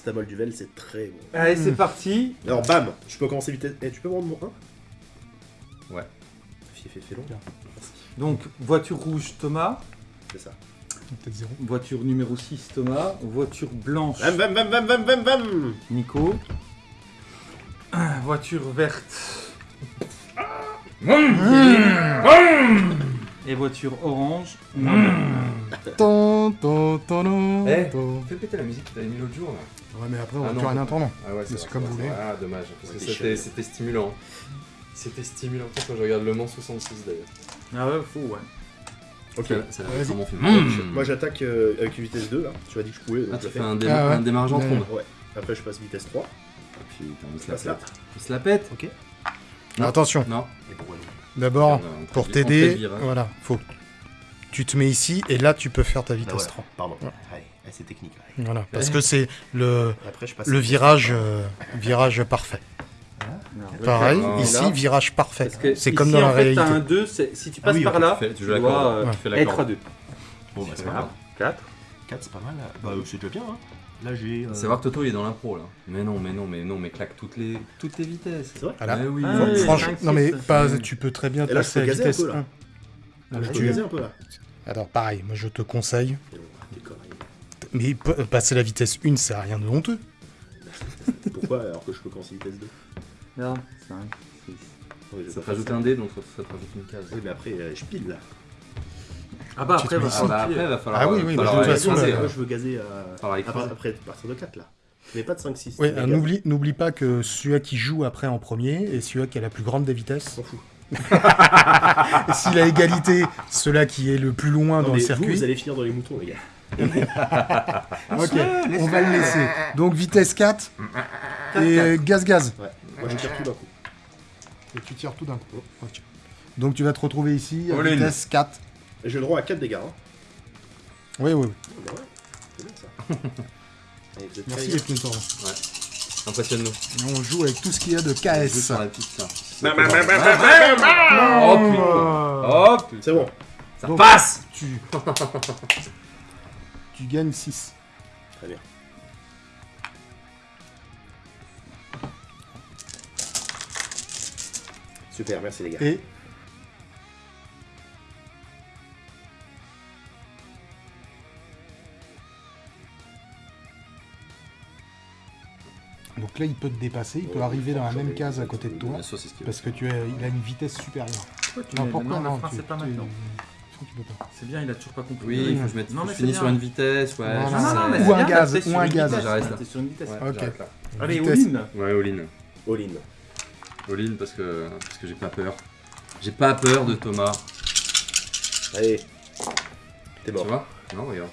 paracétamol duvel, c'est très bon. Allez, c'est parti. Alors, bam, je peux commencer vitesse. Eh, tu peux me rendre mon 1 Ouais. Fais, fais, fais long. Merci, Donc, voiture rouge, Thomas. c'est ça. Peut-être zéro. Voiture numéro 6, Thomas. Voiture blanche, Bam, bam, bam, bam, bam, bam, bam Nico. Ah, Voiture verte. Et voiture orange. Ton, ton, ton, ton, Eh. Fais péter la musique que t'avais mis l'autre jour là. Ouais, mais après, on Ah va rien faut- entendre. Ah ouais, c'est comme vous voulez. Ah, dommage. Parce que c'était stimulant. C'était stimulant. Quand je regarde Le Mans 66 d'ailleurs. Ah ouais, fou, ouais. Ok. C'est vraiment film. Moi, j'attaque euh, avec une vitesse 2, là. Tu m'as dit que je pouvais, donc Ah, tu fais un, Ah ouais. un démarrage en Ouais. trombe. Ouais. Après, je passe vitesse 3. Putain, on Je se la là. pète. On se la pète Ok. Non. Attention, Non. D'abord, pour t'aider, virage. voilà, faut tu te mets ici et là, tu peux faire ta Ah, vitesse voilà. 3. Pardon. Ouais. Allez, allez, c'est technique. là. Voilà, parce que c'est le, Après, je passe. le virage, euh, virage parfait. Pareil, Ah, ici, là. virage parfait. C'est ici, comme dans en la fait, réalité. t'as un 2, c'est- si tu passes oui, par là, tu fais- tu tu joues la dois corde. euh, Ouais. Tu fais la être corde. à 2. Bon, bah, c'est pas grave. 4. 4, c'est pas mal. Bah, c'est déjà bien. Hein. Là, j'ai. euh, C'est voir que Toto il est dans l'impro là. Mais non, mais non, mais non, mais claque toutes les, toutes les vitesses. C'est vrai Voilà. Mais oui. Ah oui, franchement, non mais pas, tu peux très bien passer peux à gazer un vitesse peu, là. 1. Non, Je mais peux tu- gazer un peu là. Alors pareil, moi je te conseille, mais passer la vitesse 1, c'est rien de honteux. Pourquoi alors que je peux commencer vitesse 2 Là, 5, 6. Oui, Ça te rajoute un dé, donc ça ça te rajoute une case. Oui, mais après, euh, je pile là. Ah bah après, va. Ah bah sortir. après, va falloir. Ah oui, oui, falloir mais de toute aller façon, là- je veux gazer à. Après, après, à partir de 4 là. Mais pas de 5, 6. Ouais, euh, n'oublie, n'oublie pas que celui qui joue après en premier et celui qui a la plus grande des vitesses. s'en fout. Et si la égalité, celui qui est le plus loin Non, dans mais le vous, circuit. vous allez finir dans les moutons, les gars. Ok, on va le laisser. Donc vitesse 4 et euh, gaz gaz. Ouais. Moi, je tire tout d'un coup. Et tu tires tout d'un coup. Donc tu vas te retrouver ici à All in. vitesse 4. Et J'ai le droit à 4 dégâts. Hein. Oui, oui, oui. Oh, bah ouais, c'est bien ça. Allez, vous êtes prêts, Merci les tendres. Impressionne-nous. On joue avec tout ce qu'il y a de KS. sur la. Oh putain. Oh putain. C'est bon. Ça Donc- passe Tu... tu gagnes 6. Très bien. Super, merci les gars. Et Donc là, il peut te dépasser, il peut arriver dans la même case à côté de toi, parce que tu as, il a une vitesse supérieure. Pourquoi tu Non, mets- pourquoi non, non, le frein, tu- c'est pas tu- tu pas. C'est bien, il a toujours pas compris. Oui, il faut que je mette. Non, mais je finis sur une vitesse, ouais. Non, non, mais Ou un bien, gaz, ou un gaz. J'arrête là. Sur une vitesse. Ouais, Ok. Allez, all-in. Ouais, all-in. All in. All-in parce que, parce que j'ai pas peur. J'ai pas peur de Thomas. Allez. T'es Tu mort. vois? Non, regarde.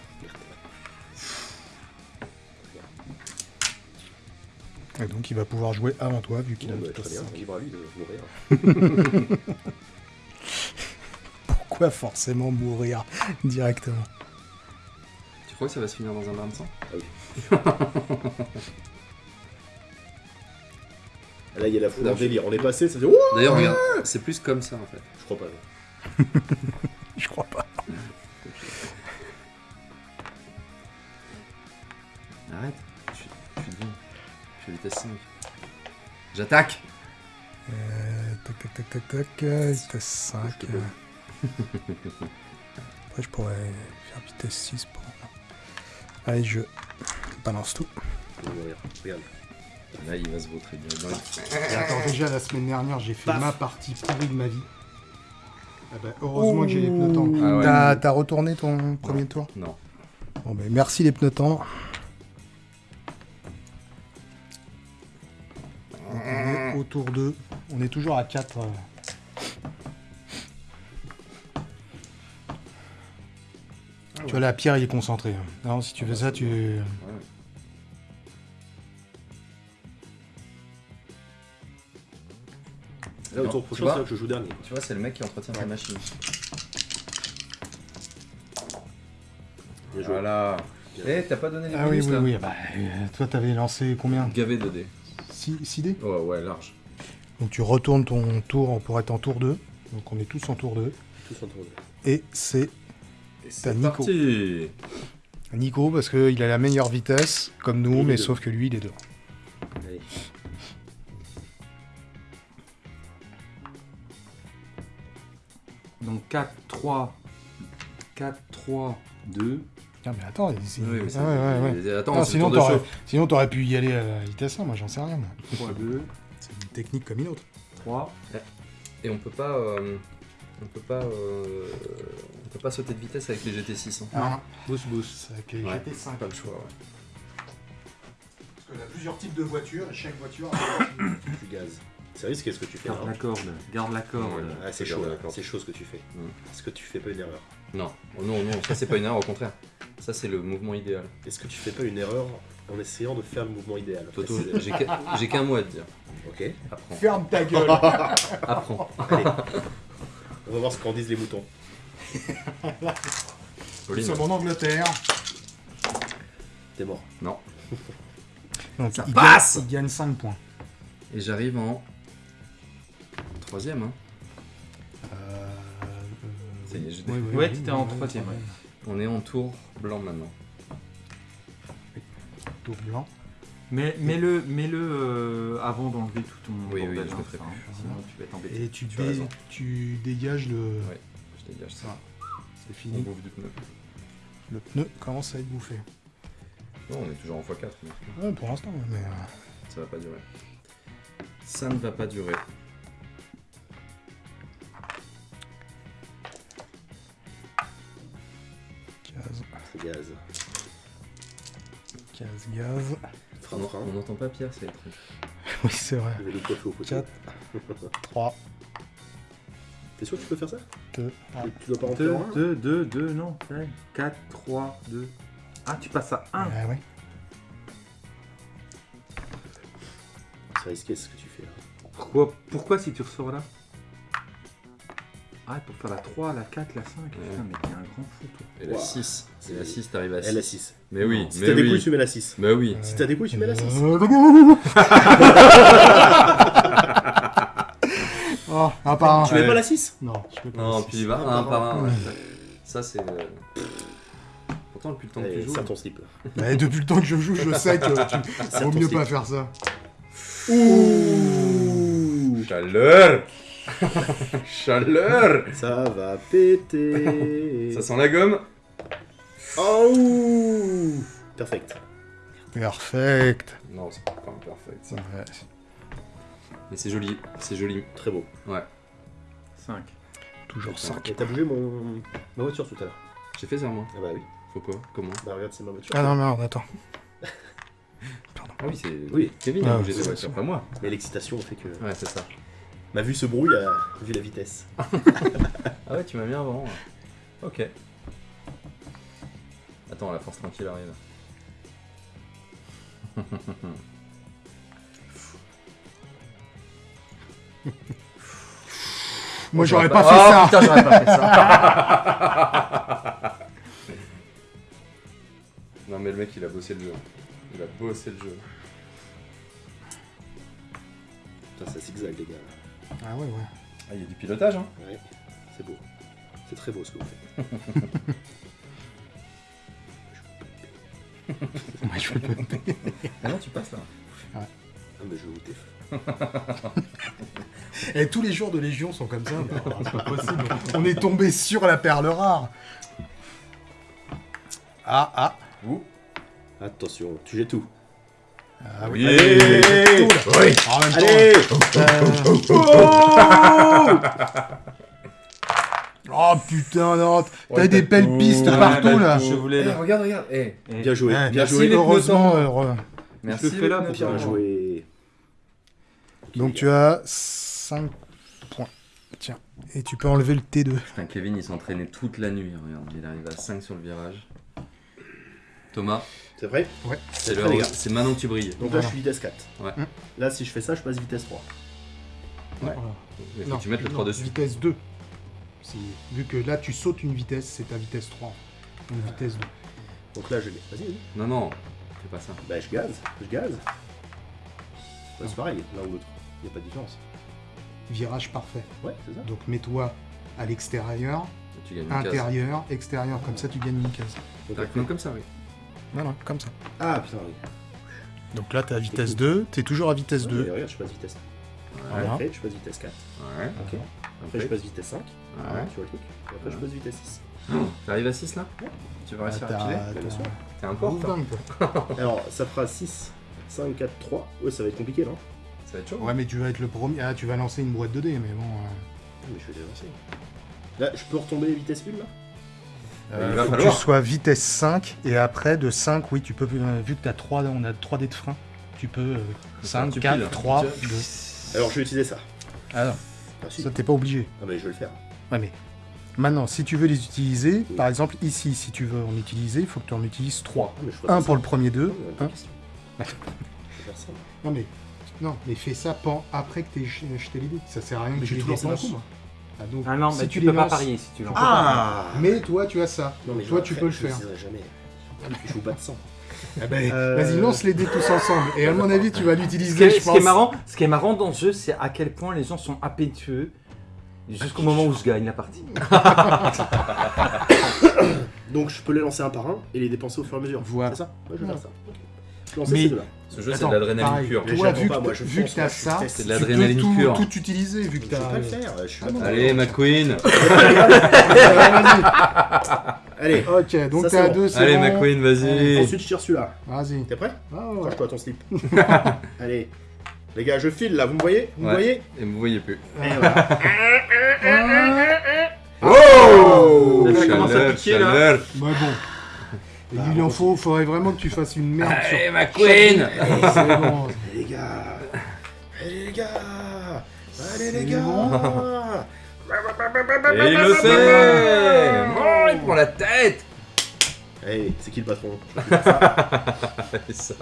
Et donc il va pouvoir jouer avant toi, vu qu'il a bah, très vitesse bien, 5. libre à lui de mourir. Pourquoi forcément mourir directement Tu crois que ça va se finir dans un bain de sang Ah, Là, il y a la foule je- délire. On est passé, ça fait. D'ailleurs, regarde, c'est plus comme ça en fait. Je crois pas. Je crois pas. Arrête. Je suis, je suis. Je suis à vitesse 5. J'attaque Euh, tac tac tac tac tac, euh, vitesse 5. Après je pourrais faire vitesse 6 pour... Allez, je balance tout. Regarde. Là, il va se vautrer Et attends, déjà la semaine dernière, j'ai fait Paf. ma partie pourrie de ma vie. Ah bah, heureusement que j'ai les pneus tendres. Ah ouais. T'as- T'as retourné ton premier tour Non. Bon, bah, merci les pneus tendres. Donc, on est autour de. On est toujours à 4. Tu vois, la pierre, il est concentré. Non, si tu fais ça, tu. Ouais. Là, au tour tu prochain, vois c'est là que je joue dernier. Tu vois, c'est le mec qui entretient sa machine. Bien joué. Voilà. Eh, t'as pas donné les Ah oui, oui, là oui. Bah, euh, toi, t'avais lancé combien? Gavé de dés. 6 dés? Ouais, ouais, large. Donc, tu retournes ton tour pour être en tour 2. Donc, on est tous en tour 2. Tous en tour. Et c'est Et c'est Nico. parti Nico, parce qu'il a la meilleure vitesse, comme nous, mais deux. sauf que lui, il est devant. Allez. Donc 4, 3, 4, 3, 2. Tiens, mais attends, ici. Oui, mais Ah c'est- ouais, ouais, ouais. Attends, Ah, c'est sinon, t'aurais, sinon, t'aurais pu y aller à la vitesse 1, moi j'en sais rien. moi. 3, 2, C'est une technique comme une autre. 3. Et on peut pas. euh, on peut pas. euh, on peut pas sauter de vitesse avec les GT6. hein. Ah, Boost, boost. avec les Ouais. GT5. Pas le choix, ouais. Parce qu'il y a plusieurs types de voitures, et chaque voiture Tu gazes. C'est risqué ce que tu fais. Garde la corde, garde la corde. Ouais. Ah, c'est chaud c'est chaud ce que tu fais. Mm. Est-ce que tu fais pas une erreur Non, oh non, non, ça c'est pas une erreur, au contraire. Ça c'est le mouvement idéal. Est-ce que tu fais pas une erreur en essayant de faire le mouvement idéal? Toto, Précise. j'ai qu'un j'ai qu'un mot à te dire. Ok. Apprends. Ferme ta gueule Apprends. Allez. On va voir ce qu'en disent les moutons. Nous sommes en Angleterre. T'es mort. Non. Donc, Ça il, passe gagne, il gagne 5 points. Et j'arrive en. Troisième, hein. Euh, Ça y est, oui, oui, Ouais, oui, t'étais oui, en oui, troisième, oui. On est en tour blanc maintenant. Tour blanc. Mais mets-le mets -le, euh, avant d'enlever tout ton Oui, oui, bordel, je hein, le ferai ça, hein, Sinon tu vas être embêté. Et tu, Tu as dé- raison. tu dégages le. Ouais. Dégage ça. C'est On fini. bouffe du pneu. Le pneu commence à être bouffé. Non, on est toujours en x4, mais Ouais, pour l'instant, mais. euh, ça va pas durer. Ça ne va pas durer. Gaz, C'est gaz. gaz, gaz. Frein, On frein. on n'entend pas Pierre, c'est étrange. Oui, c'est vrai. Il va nous coiffer au poteau. 4, 3, T'es sûr que tu peux faire ça 2, Tu- Tu dois pas rentrer 2, en 1 2, 2, 2, non. 4, 3, 2. Ah, tu passes à 1. Ah ouais. C'est risqué ce que tu fais là. Pourquoi, pourquoi si tu ressors là Ah, pour faire la 3, la 4, la 5. Putain, mais t'es un grand fou, toi. Et la Ouah. 6. C'est- Et la 6, t'arrives à 6. Elle a 6. Mais oui, Si mais t'as des oui. couilles, tu mets la 6. Bah oui. Si t'as des couilles, tu mets la 6. un par un. Tu mets pas la 6 Non, je peux pas. Non, la puis il va un par un. ouais. Ça, c'est. euh, Pourtant, depuis le temps que tu joues. serre ton slip. Mais depuis le temps que je joue, je sais que tu... Vaut ton mieux slip. pas faire ça. Ouh Chaleur Chaleur Ça va péter. Ça sent la gomme Oh Perfect. Perfect. Non, c'est pas un perfect ça. Ouais. Mais c'est joli, c'est joli. Très beau. Ouais. 5. Toujours 5. Et t'as bougé mon... ma voiture tout à l'heure. J'ai fait ça moi. Ah bah oui. Faut quoi Comment Bah regarde, c'est ma voiture. Ah non, merde, attends. Ah oui, c'est Oui. Kevin Ah, a bougé sa voiture, pas moi. Mais l'excitation fait que Ouais, c'est ça. ma vue se brouille à... vu la vitesse. Ah ouais, tu m'as mis avant. Ok. Attends, la force tranquille arrive. Moi, j'aurais J'aurais pas, fait Oh, ça. Putain, j'aurais pas fait ça. non mais le mec il a bossé le jeu. Il a bossé le jeu. Putain, ça zigzag les gars. Ah ouais, ouais. Ah, il y a du pilotage hein. Ouais. C'est beau. C'est très beau ce que vous faites. Ouais, je peux- Ah non, tu passes là. Ah mais je vous défends. Et tous les jours de Légion sont comme ça. Non, c'est pas possible. On est tombé sur la perle rare. Ah, ah. Ouh. Attention, tu jettes tout. Ah Oui. Allez Tout, là. Oui. En même temps, Allez Oh putain, non. T'as Ouais, des belles pistes Ouais, partout là. Je voulais Eh, regarde, regarde. Eh. Bien joué, bien merci joué. les Heureusement. Merci. le fais là. Bien joué. Donc tu as 5 points. Tiens. Et tu peux enlever le T2. Putain, Kevin il s'est entraîné toute la nuit. Regarde, il arrive à 5 sur le virage. Thomas, C'est vrai c'est très l'heure- les gars. c'est maintenant que tu brilles. Donc là je suis vitesse 4. Ouais. Là si je fais ça, je passe vitesse 3. Ouais. Il faut que tu mettes le 3 dessus. Vitesse 2. Si- Vu que là tu sautes une vitesse, c'est ta vitesse 3. Une vitesse 2. Donc là je l'ai. Vas-y, vas-y. Non, non, fais pas ça. Bah je gaze, je gaze. Bah, c'est pareil, l'un ou l'autre. Y a pas de différence. Virage parfait. Ouais, c'est ça. Donc mets-toi à l'extérieur, Tu case. intérieur, extérieur. Comme ça tu gagnes une case. Comme ça, oui. Voilà, comme ça. Ah putain, oui. Donc là, t'es à vitesse 2, t'es toujours à vitesse Ouais, 2. mais regarde, je passe vitesse. Voilà. Après, je passe vitesse 4. Ouais. Ok. Après, je passe vitesse 5. Ouais. Tu vois le truc Et après, je passe vitesse 6. T'arrives à 6 là? Tu vas Ah, réussir à t'as- piler. T'es un toi. Alors, ça fera 6, 5, 4, 3. Ouais, ça va être compliqué, non? Ça va être chaud. Ouais, mais tu vas être le premier. Ah, tu vas lancer une boîte de dés, mais bon. euh, Ah, Mais je vais déjà lancer. Là, je peux retomber vitesse 1 là? Euh, Il va faut que falloir. tu sois vitesse 5, et après, de 5, oui, tu peux. euh, vu que t'as 3, on a 3 dés de frein, tu peux. euh, 5, tu 4, piles. 3, Tu- 2. Alors, je vais utiliser ça. Ah non, Ah, si. ça t'es pas obligé. Ah, mais je vais le faire. Ouais, mais. Maintenant, si tu veux les utiliser, Oui. par exemple, ici, si tu veux en utiliser, il faut que tu en utilises 3. Ah, mais je ferai Un ça. pour le premier 2. Non, mais pas de question. Je vais faire ça. Non, mais. Non, mais fais ça pen- après que t'aies jeté les dés. Ça sert à rien Mais que tu les dépenses. coup, moi. Ah, donc, Ah non, si mais tu peux pas lances- parier si tu lances. Ah Mais toi, tu as ça. Non, mais je toi, tu peux le je faire. dirai jamais. Je joue pas de sang. Eh ben, Euh, Vas-y, lance les dés tous ensemble. Et à mon avis, tu vas Ce l'utiliser, je ce pense. qui est marrant, ce qui est marrant dans ce jeu, c'est à quel point les gens sont appétueux jusqu'au moment où je gagne la partie. Donc, je peux les lancer un par un et les dépenser au fur et à mesure. Voilà. C'est ça? Ouais, je vais faire ça. Je vais lancer Mais- ces deux-là. Ce jeu, c'est de l'adrénaline pure. Mais Toi, vu pas, moi, je vu que t'as je suis ça, C'est de tu l'adrénaline peux tout, pure. tout utiliser, vu que Je t'as... peux pas le faire. Je suis Ah pas Allez, McQueen Allez. Ok, donc c'est bon. 2, c'est Allez, bon. McQueen, vas-y Ensuite, je tire celui-là. Vas-y. T'es prêt Ah, ouais. Change-toi ton slip. Allez. Les gars, je file là, vous me voyez Vous me voyez Et vous voyez plus. Et voilà. Oh Ça commence à piquer, là. chaleur. Bah bon. Bah, il en faut, faudrait vraiment que tu fasses une merde sur... Allez, McQueen C'est bon. Allez les gars Allez les gars Allez les gars bon. Et il le sait Oh, il prend la tête Hey, c'est qui le patron? C'est ça.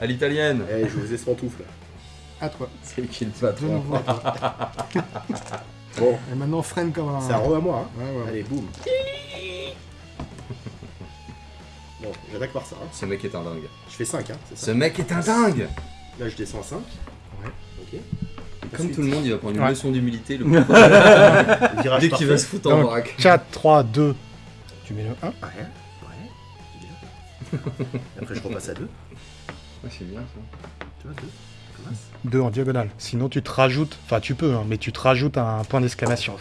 À l'italienne. Eh, je vous ai ce pantoufle. À toi. C'est qui le De patron nouveau à toi. Bon, Et maintenant, freine comme un... c'est un re à moi. Hein. Ouais, ouais. Allez, boum. Bon, j'attaque par ça. Hein. Ce mec est un dingue. Je fais 5, hein, c'est Ce mec est un dingue Là, je descends à 5. Ouais. Ok. Comme Ensuite, tout le monde, il va prendre une Ouais. leçon d'humilité le virage dès qu'il va se foutre en vrac. 4, 3, 2. Tu mets le 1. Ouais, ouais, c'est bien. Après, je repasse à 2. Ouais, c'est bien ça. Tu vois, 2. Commence. 2 en diagonale. Sinon, tu te rajoutes... Enfin, tu peux, hein, mais tu te rajoutes un point d'exclamation.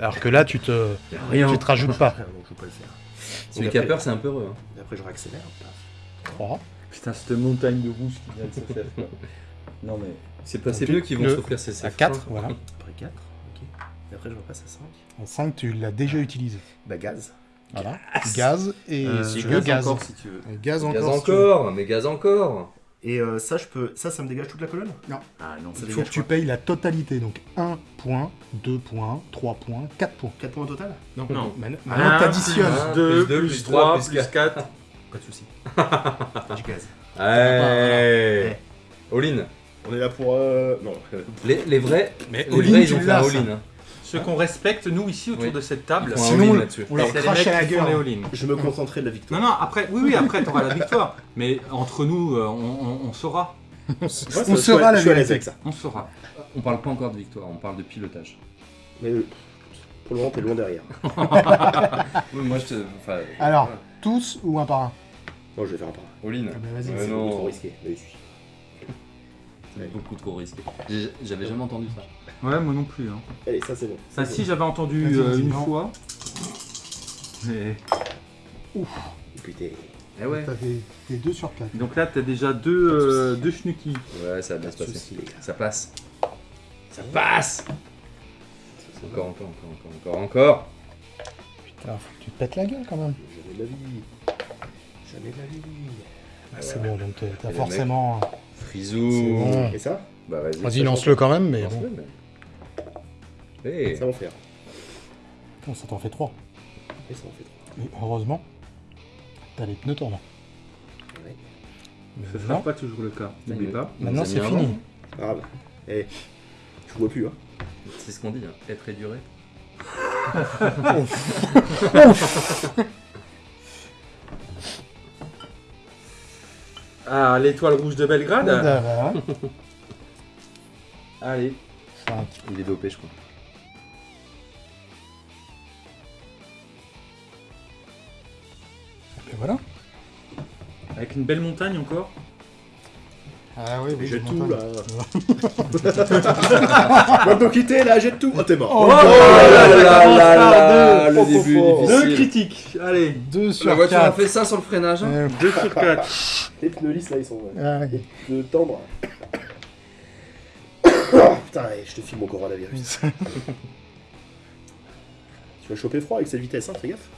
Alors que là, tu te... Rien. Tu te rajoutes pas. Ah, je peux pas le faire. Celui qui a peur, c'est un peu heureux. hein. Et après, je réaccélère. 3. Putain, cette montagne de rouge qui vient de se faire. quoi. Non mais. C'est pas ces bleus qui vont s'offrir ces À ces 4, freins. voilà. Après 4. Ok. Et après, je repasse à 5. En 5, tu l'as déjà utilisé. Bah, gaz. Voilà. Gaz et Euh, si tu je veux, Gaz encore si tu veux. Et Gaz encore. Gaz si tu veux. encore, mais gaz encore. Et euh, ça, je peux. Ça, ça me dégage toute la colonne? Ah non, Ça Il dégage faut que tu payes la totalité. Donc 1 point, 2 points, 3 points, 4 points. 4 points au total? Non, Non. Maintenant, t'additionnes. Plus 2, plus deux, plus plus 3, trois, plus plus 4. Pas de soucis. du gaz. Allez All-in. On est là pour. Euh... Non. Les, les vrais, Mais les all-in, vrais, ils ont fait l'as, un ça. all-in. Ceux qu'on respecte, nous ici autour Oui. de cette table, Sinon, on- leur crache à la gueule. Je me concenterai de la victoire. Non, non, après, oui, oui, après, t'auras la victoire. Mais entre nous, euh, on, on- on saura. On saura la vérité. avec ça. On saura. On parle pas encore de victoire, on parle de pilotage. Mais euh, pour le moment, t'es loin derrière. Oui, moi je te. Enfin, Alors, tous ou un par un? Moi, je vais faire un par un. all-in. Ah bah vas-y, Ouais, C'est trop risqué. Mais beaucoup trop risqué. J'avais jamais entendu ça. Ouais, moi non plus. Hein. Allez, ça, c'est bon. Ça, si j'avais entendu euh, une non. fois. Mais... Et puis, t'es. Eh ouais. T'as des, des 2 sur 4. Donc là, t'as déjà deux, euh, deux schnuckies. Ouais, ça va bien se passer. Ça passe. Ça passe Encore, encore, encore, encore, encore, encore. Putain, faut que tu te pètes la gueule quand même. Jamais de la vie. Jamais de la vie. Ah, c'est bon, donc t'as- forcément. C'est bon. Et ça Bah vas-y. Vas-y, lance-le quand même, mais bon. Lance-le, mais- Eh, Ça va en faire. Putain, ça t'en fait 3. Et ça en fait trois. Mais heureusement, t'as les pneus tournants. Ouais. Mais sera non, pas toujours le cas. N'oublie pas. maintenant c'est fini. grave. Eh, je vois plus, hein. C'est ce qu'on dit, hein. être et durer. Ah, l'étoile rouge de Belgrade Ah, voilà. Allez. Il est dopé, je crois. voilà. Avec une belle montagne encore. Ah oui, oui. Jette je tout là. Maintenant quitter là, jette tout. Oh, t'es mort. Oh, Oh là là là là, le Oh, début oh, oh. Deux critiques. Allez, 2 sur La voiture a 4. fait ça sur le freinage. hein. Euh, 2 sur 4. Les pneus lisses là, ils sont ah, oui. de tendre. Putain, allez, je te filme mon coronavirus. Tu vas choper froid avec cette vitesse, hein, fais gaffe.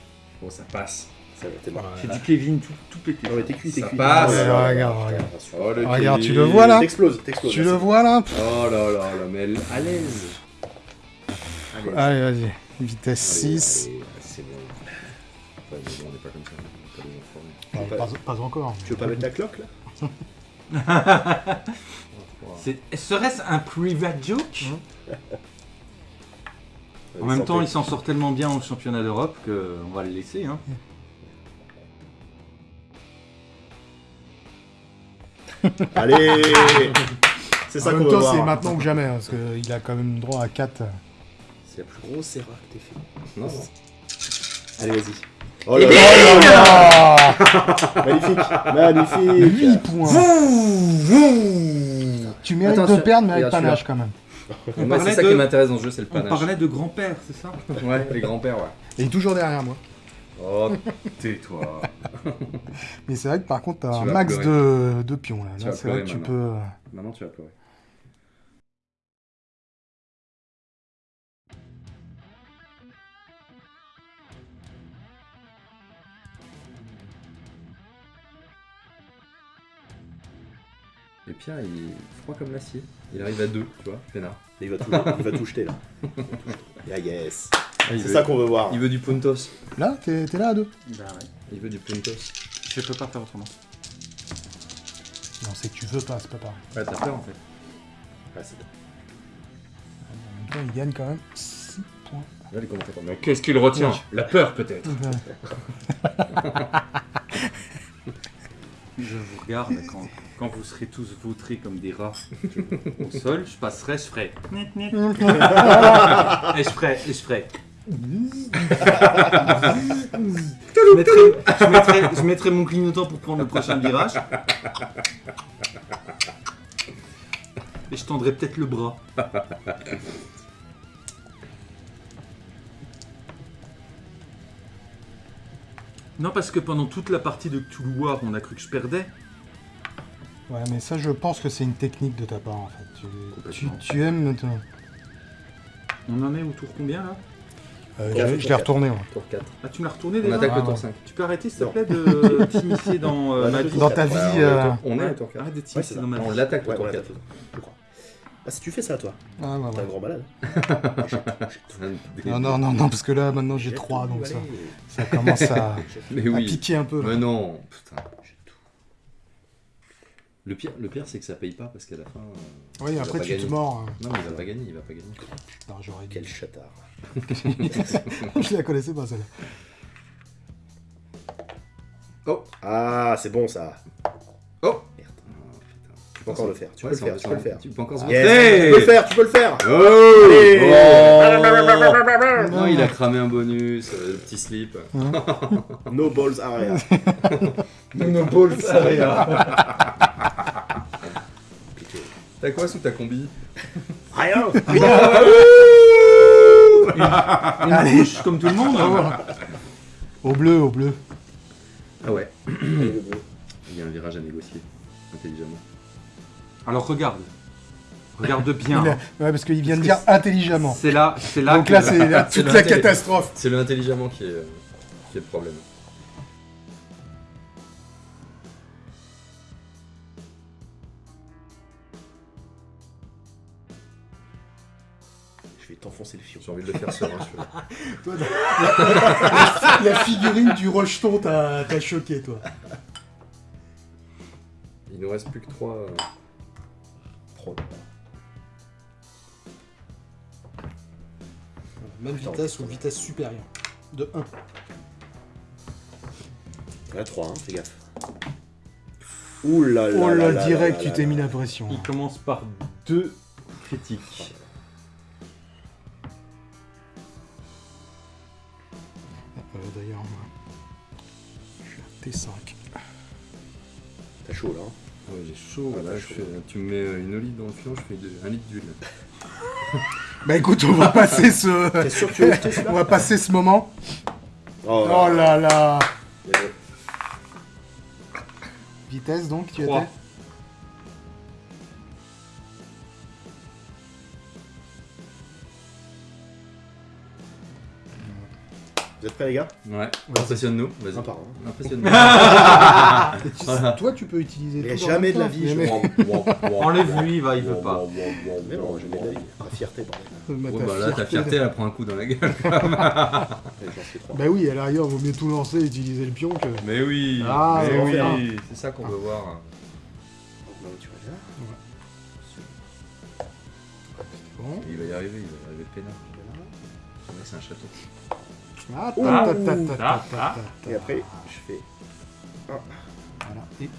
Bon, ça passe. Ça va, t'es mort. C'est du Kevin tout, tout pété. Non mais t'es cuit, t'es Ça cuit. passe. Ouais, ouais, regarde, regarde. rassure. Oh, le Regarde, tu Kevin. le vois, là T'exploses, t'exploses. Tu là, le c'est vois là Oh là là là, mais elle- à l'aise. À l'aise. Allez, vas-y. Vitesse Allez, 6. allez, C'est bon. Bon, on n'est pas comme ça. On pas des enfoirés. pas, pas encore. Tu veux pas mettre la cloque là C'est- Serait-ce un private joke En Allez, même temps, il s'en sort tellement bien au championnat d'Europe qu'on va le laisser. Hein. Allez C'est ça qu'on veut voir. c'est maintenant ou jamais, hein, parce qu'il a quand même droit à 4. C'est la plus grosse erreur que t'aies fait. Non, Allez, vas-y. Oh là là Magnifique Magnifique 8 points Tu mérites de Attention, perdre, mais avec panache quand même. On c'est ça de- qui m'intéresse dans ce jeu, c'est le On panache. parlait de grand-père, c'est ça? Ouais, les grands-pères, ouais. Et il est toujours derrière moi. Oh, tais-toi. Mais c'est vrai que par contre, t'as un max de, de pions là. C'est vrai que tu peux. Maintenant, tu vas pleurer. Et Pierre, il est froid comme l'acier. Il arrive à deux, tu vois, peinard. Il va tout, il va tout jeter là. Yeah, yes C'est veut, ça qu'on veut voir. il veut du puntos. Là, t'es t'es là à 2 Bah ouais. Il veut du puntos. Je peux pas faire autrement. Non, c'est que tu veux pas, c'est pas pareil. Ouais, t'as peur en fait. Ah, c'est bon. En même temps, il gagne quand même 6 points. Là, les commentateurs. Mais qu'est-ce qu'il retient La peur peut-être. Je vous regarde quand, quand vous serez tous vautrés comme des rats au sol, je passerai, je ferai. et je ferai, et je ferai. Je, mettrai, je, mettrai, je mettrai mon clignotant pour prendre le prochain virage. Et je tendrai peut-être le bras. Non, parce que pendant toute la partie de Cthulhu War, on a cru que je perdais. Ouais, mais ça, je pense que c'est une technique de ta part en fait. Tu, tu, Complètement. tu aimes. On en est au tour combien là? Euh, je- je l'ai retourné. ouais. Tour 4. Ah, tu m'as retourné On déjà attaque Ah, le ouais. tour 5. Tu peux arrêter s'il te plaît de t'initier dans euh, Ouais, ma vie Dans ta vie. Ouais, on est euh, au tour- On est au tour 4. Arrête de Ouais, t'initier ça. dans ma vie. On l'attaque le Ouais, tour ouais, 4. t'as- je crois. Ah, si tu fais ça, toi, Ah, ouais, t'es un ouais. grand malade. Non, non, non, non, parce que là, maintenant, j'ai 3, donc ça, ça commence à, Mais à oui. piquer un peu. là. Mais non, putain. Le pire, le pire c'est que ça paye pas parce qu'à la fin. euh, Oui, après, tu te mords. hein. Non, mais il va pas gagner, il va pas gagner. Non, j'aurais. Quel chatard. je la connaissais pas, celle-là. Oh Ah, c'est bon ça. Oh Merde. Oh, putain. Tu peux encore le faire. Tu Ouais, peux le faire. Tu peux le faire. Tu peux encore se Yes, Hey Tu peux le faire. Tu peux le faire. Oh Non, il a cramé un bonus, euh, le petit slip. No balls area. Monopole, ça Compliqué. T'as quoi sous ta combi Rien. Une couche comme tout le monde. hein. Au bleu, au bleu. Ah ouais, il y a un virage à négocier, intelligemment. Alors regarde. Regarde bien. Il a- Ouais, parce qu'il vient de dire intelligemment. C'est là, c'est là Donc que- là, c'est là, C'est toute la catastrophe. C'est le intelligemment qui est, qui est le problème. Le fion. J'ai envie de le faire serein celui-là. La figurine du Rocheton t'a choqué, toi. Il nous reste plus que 3. Trop. Même vitesse ou vitesse supérieure. De 1. Là, 3, hein, fais gaffe. Ouh là là. Oh là là, là direct, là tu t'es mis la pression. Il commence par deux critiques. Chaud, Ah, là, t'as je chaud. fais- tu me mets euh, une olive dans le fion, je fais de- un litre d'huile. Bah écoute, on va passer ce... Sûr que tu on va passer ce moment. Oh, Oh là là Bien joué. Vitesse donc, tu étais? Vous êtes prêts les gars? Ouais, impressionne-nous, vas-y. Un par un. Impressionne-nous. Tu- Voilà. Toi, tu peux utiliser Mais tout jamais de la vie, je mais- Enlève-lui, il va, il veut pas. Mais non, jamais de la vie. La fierté, bordel. Bah, Ouais, ta bah là, ta fierté, elle prend un coup dans la gueule. J'en. Bah oui, à l'arrière, vaut mieux tout lancer et utiliser le pion que... Mais oui, Ah, mais oui, c'est ça qu'on veut voir. Non, tu vas là. Bon. Il va y arriver, il va y arriver peinard. Ouais, c'est un château. Ah, ta, Ah, ta, ta, ta, ta, ah, ta, ah. ta. Et après, je fais. Voilà. Et-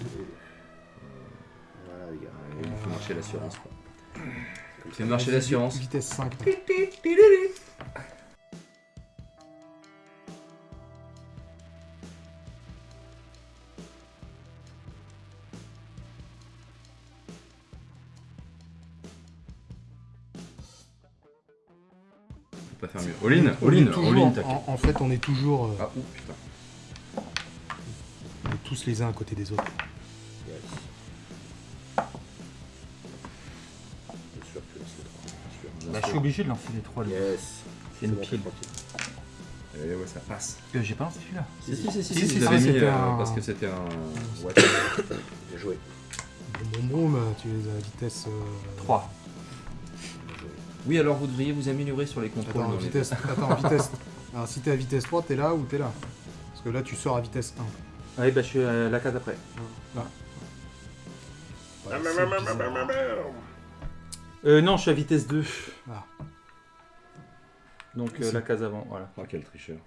Voilà, les gars. Il faut marcher l'assurance. ça. Fais marcher l'assurance. Vitesse 5. Pas faire mieux. All-in, On est all-in, toujours- all-in, en, en fait, on est toujours... euh, Ah, ouh, putain. on est tous les uns à côté des autres. Bah, je suis obligé de lancer les trois. là. Yes. C'est une bon, pile. tranquille. Eh ouais, ça passe. Que j'ai pas lancé celui-là. Si, si, si, si, Si, si, si, mis euh, un- parce que c'était un. Bien joué. Bon, bon, bon, tu les as à vitesse... euh, 3. Oui, alors vous devriez vous améliorer sur les contrôles. Attends, les- vitesse... Attends, vitesse... Alors, si t'es à vitesse 3, t'es là ou t'es là Parce que là, tu sors à vitesse 1. Ouais, bah je suis à la case après. Ouais, Ah, bizarre. Euh, non, je suis à vitesse 2. Ah. Donc euh, la case avant, voilà. Oh, quel tricheur.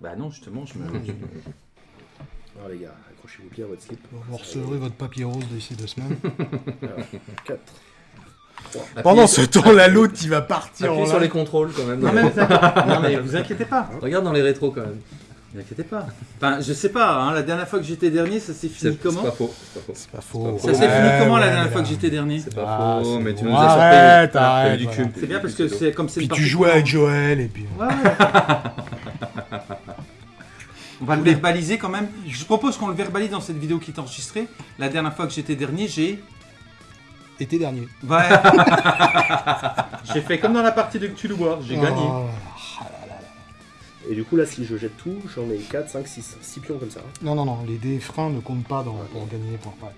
Bah non, justement, je me. Alors les gars, accrochez-vous bien à votre slip. Vous recevrez votre papier rose d'ici deux semaines. 4. Pendant ce temps-là, l'autre, il va partir Appuie en sur les contrôles quand même. non, mais vous inquiétez... non, mais vous inquiétez pas. Regarde dans les rétros quand même. Vous inquiétez pas. Enfin, je sais pas, hein, la dernière fois que j'étais dernier, ça s'est fini comment. C'est pas faux. C'est pas faux. Ça s'est Ouais, fini comment la dernière fois que j'étais dernier C'est pas Ah, faux, mais tu nous as sorti. Arrête, t'as arrête, du cul. C'est bien parce que c'est comme c'est Puis tu jouais avec. Joël et puis... Ouais, ouais. On va le verbaliser quand même. Je propose qu'on le verbalise dans cette vidéo qui est enregistrée. La dernière fois que j'étais dernier, j'ai. Été dernier. Ouais. j'ai fait comme dans la partie de Cthulhu War, j'ai gagné. Oh. Et du coup, là, si je jette tout, j'en ai 4, 5, 6. 6 pions comme ça. hein. Non, non, non, les dés freins ne comptent pas dans, pour gagner les points. Ouais.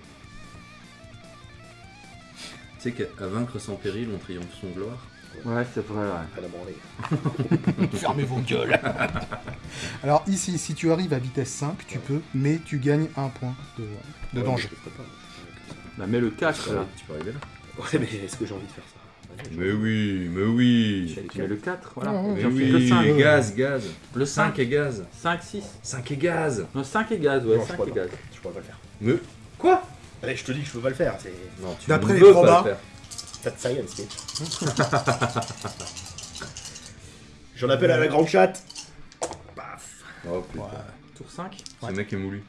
Tu sais qu'à vaincre sans péril, on triomphe son gloire. Ouais, c'est vrai, ouais. Fermez vos gueules. Alors ici, si tu arrives à vitesse 5, tu peux, mais tu gagnes un point de, de Ouais, danger. je Bah, mets le Tu 4 peux, là. tu peux arriver là. Ouais, mais est-ce que j'ai envie de faire ça? Mais oui, mais oui. Tu mets le 4, voilà. Mais J'en fais oui, que 5. gaz, gaz. Le 5. 5 et gaz. 5, 6. 5 et gaz. Non, 5 et gaz, ouais, Non, je 5 pourrais et pas. gaz. Je pourrais pas le faire. Mais Quoi? Allez, je te dis que je peux pas le faire. C'est non, tu D'après ne les probas. le faire. tas de science, mec. J'en appelle à la grande chatte. Paf. Oh putain, Tour 5 ce mec est moulu.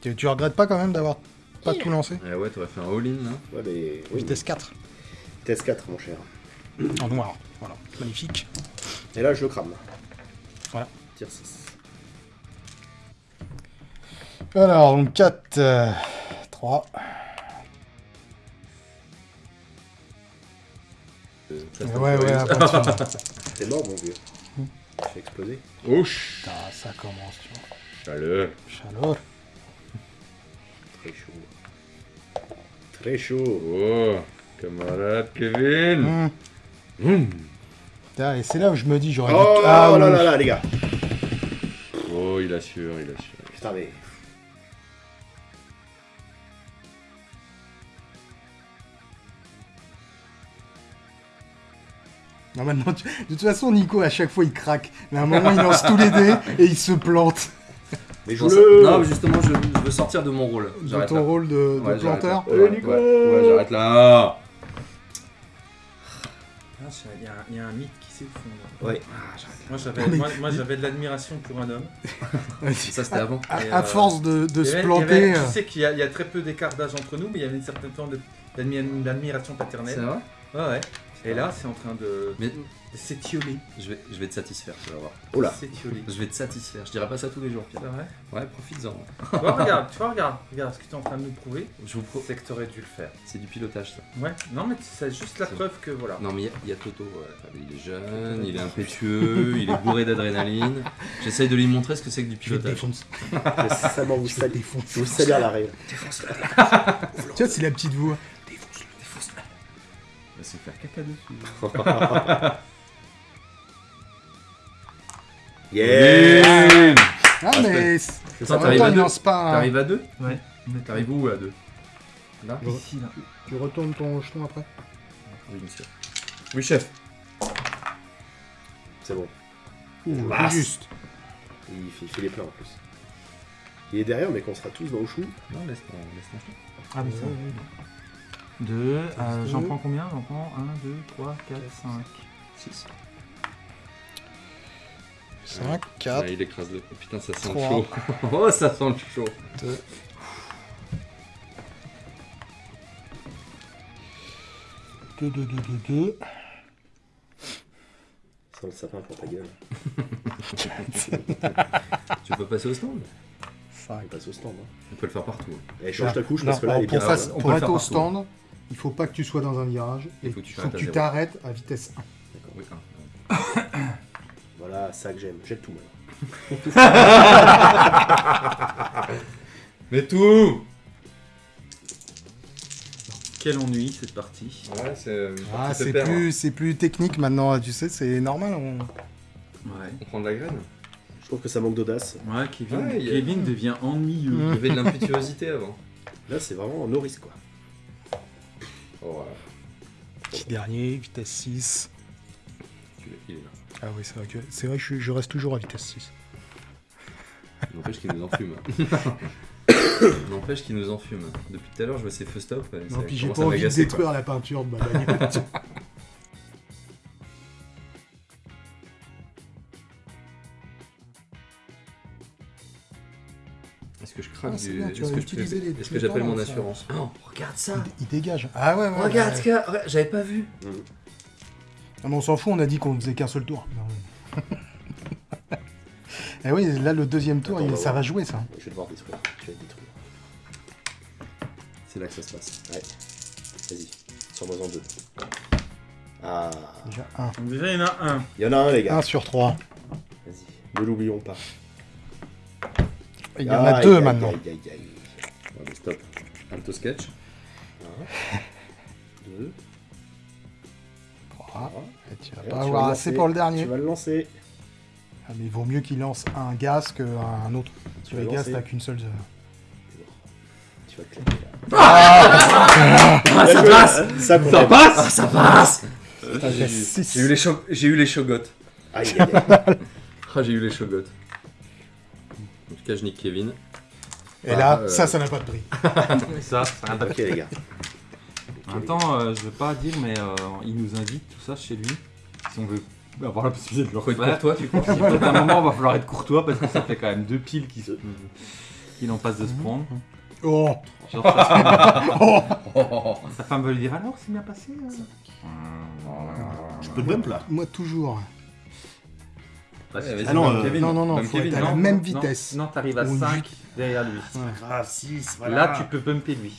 Tu, tu regrettes pas quand même d'avoir pas tout lancé Eh ouais, t'aurais fait un all-in là. Ouais, mais. Oui, Vitesse 4, Vitesse 4, mon cher. en noir. Voilà, magnifique. Et là, je le crame. Voilà. Tire 6. Alors, donc 4, 3. Euh, Ouais, c'est ouais, attention. T'es mort, mon vieux. Tu fais exploser. Oh, ch- Putain, ça commence, tu vois. chaleur. Chaleur. Très chaud. Très chaud. Oh, camarade Kevin. Hum. Hum. Putain, Et c'est là où je me dis, j'aurais Oh dû... Ah, là là là, les gars. Oh, il assure, il assure. Putain, mais. Non, maintenant, tu- De toute façon, Nico, à chaque fois, il craque. Mais à un moment, il lance tous les dés et il se plante. Mais ça- Non, mais justement, je, je veux sortir de mon rôle. De ton là. rôle de, de Ouais, j'arrête planteur. là. Ouais, Nico ouais, ouais, j'arrête là. Ah, Il y, a un- il y a un mythe qui s'est au fond. là. Ouais. Moi j'avais moi, moi, j'avais de l'admiration pour un homme. Ça, c'était avant. À, euh, force de, se planter. tu euh, sais qu'il y, a- il y a très peu d'écart d'âge entre nous, mais il y avait une certaine forme d'admiration C'est paternelle. vrai? Ouais, ouais. Et là, c'est en train de, Mais de s'étioler. je vais, je vais te satisfaire, tu vas voir. Oh là S'étioler. Je vais te satisfaire. Je dirais pas ça tous les jours, Pierre. C'est vrai Ouais, profites-en. Tu vois, regarde, tu vois, regarde, regarde ce que tu es en train de nous prouver. Je vous pro- C'est que tu aurais dû le faire. C'est du pilotage, ça. Ouais, non, mais c'est juste la C'est- preuve que voilà. Non, mais il y a- il y, a Toto. ouais. Il est jeune, il est impétueux, il est bourré d'adrénaline. J'essaye de lui montrer ce que c'est que du je te pilotage. défonce. Récemment, vous Je te vous salue à l'arrêt. Tu vois, c'est la petite voix. Va se faire caca dessus. Yeah Ah, mais. c'est- Ça, t'arrives à pas. T'arrives à deux Ouais. T'arrives où à deux Là Ici, là. Tu retournes ton jeton après Oui, monsieur. Oui, chef. C'est bon. Ouh, juste. Il fait, il fait les plans en plus. Il est derrière, mais qu'on sera tous dans le chou. Non, laisse-moi laisse Ah, mais ça. Ouais, 2, euh, j'en prends combien? J'en prends 1, 2, 3, 4, 5. 6. 5, 4, il écrase le. Oh, putain, ça sent Trois. le chaud. oh, ça sent le chaud. 2. 2, 2, 2, 2, 2. Sans le sapin pour ta gueule. Tu peux passer au stand? On 5. passe au stand. Hein. On peut le faire partout. Et change ta couche Non, parce que là, est bien. pour, face- pour peut le être faire au partout. stand, il faut pas que tu sois dans un virage. Il et faut que tu faut t'arrêtes que à tu zéro. t'arrêtes à vitesse 1. Oui, un. Voilà, ça que j'aime. Jette tout, maintenant. Mais tout Quel ennui cette partie. Ouais, c'est. Ah, te c'est perds, hein. plus, c'est plus technique maintenant, tu sais, c'est normal. on- Ouais. On prend de la graine. Je trouve que ça manque d'audace. Ouais, Kevin, Ouais, a- Kevin devient ennuyeux. Il y avait de l'impétuosité avant. Là, c'est vraiment un nourrice, quoi. Oh. Petit dernier, vitesse 6. Tu l'as- Il est là. Ah oui, c'est vrai que, c'est vrai que je, je reste toujours à vitesse 6. N'empêche qu'il nous enfume. N'empêche qu'il nous enfume. Depuis tout à l'heure, je vois ces feux stop. Non, puis j'ai pas envie de détruire la peinture de ma bagnole. Ah, c'est du. bien, tu Est-ce que, je j'appelle mon ça. assurance Oh, regarde ça il, il dégage. Ah ouais, ouais. Regarde ouais. ce que. regarde, J'avais pas vu. Ah, mais on s'en fout, on a dit qu'on faisait qu'un seul tour. Et oui, là, le deuxième tour, Attends, il- on va ça va jouer, ça. Je vais devoir détruire. Je vais détruire. C'est là que ça se passe. Ouais. Vas-y. Sur-moi en deux. Ah. Déjà, un. Déjà, il y en a un. Il y en a un, les gars. 1 sur 3. Vas-y. Ne l'oublions pas. Il y en a deux maintenant. Aïe, aïe, aïe. Ouais, mais stop. Alto sketch. Deux. 3. Et tu vas pas avoir assez pour le dernier. Tu vas le lancer. Ah, mais il vaut mieux qu'il lance un gaz qu'un autre. Tu Sur vas les gaz, t'as qu'une seule. euh, Tu vas claquer là. Ah, ça passe Ça, Ça passe Ah, ça passe Putain, J'ai eu- six. J'ai eu les cho- j'ai eu les chogottes. Aïe, aïe, aïe. Ah, j'ai eu les chogottes. Nique Kevin. Et là, euh, ça, ça n'a pas de prix. Ça, c'est un Ok, les gars. En même temps, euh, je veux pas dire, mais euh, il nous invite tout ça chez lui. Si on veut avoir la possibilité de le Faut être refaire. pour toi, tu crois Si peut-être à un moment, il va falloir être courtois parce que ça fait quand même deux piles qui se... qu'il en passe de se prendre. Oh Genre, femme, Oh, sa femme veut lui dire alors, c'est bien passé euh Je peux te bump là Moi, toujours. Ouais, Ah non, euh, Kevin. non, non, non, Bam faut Kevin. être à la Non, même non, vitesse. Non, t'arrives à Ou une 5 vite- derrière lui. Ah, 6, Là, tu peux bumper lui.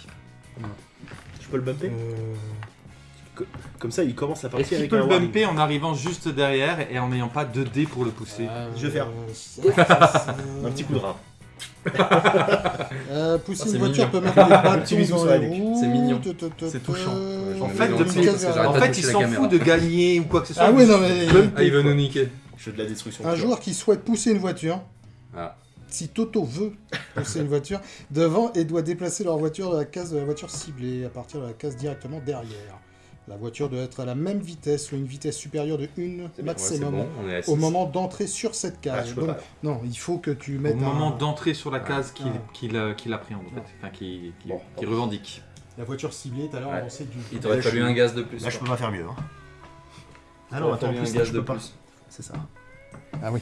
Je peux le bumper Euh, Comme ça, il commence la Est-ce partie avec peut un le warning. bumper en arrivant juste derrière et en n'ayant pas 2 dés pour le pousser Je vais faire. euh, Un petit coup de rein. Euh, pousser Ah, une voiture mignon. peut mettre des bisou dans sur la les roues. C'est mignon. C'est touchant. euh, En fait, le En il s'en fout de gagner ou quoi que ce soit. Ah oui, non mais... Ah, il veut nous niquer. Je fais de la destruction. Un pure. joueur qui souhaite pousser une voiture, Ah. si Toto veut pousser une voiture, devant et doit déplacer leur voiture de la case de la voiture ciblée à partir de la case directement derrière. La voiture doit être à la même vitesse ou une vitesse supérieure de 1 C'est bien. Ouais, c'est maximum bon, au 6. moment d'entrer sur cette Ah, case. Donc, non, il faut que tu Au mettes moment un- d'entrer sur la case qu'il appréhende, en fait. Enfin, qu'il Bon. revendique. la voiture ciblée. Tout à l'heure, on sait du. Il t'aurait fallu un gaz de plus. Là, je peux pas faire mieux. Hein. Ah non, attends, plus, un gaz je de peux pas. C'est ça. Ah oui.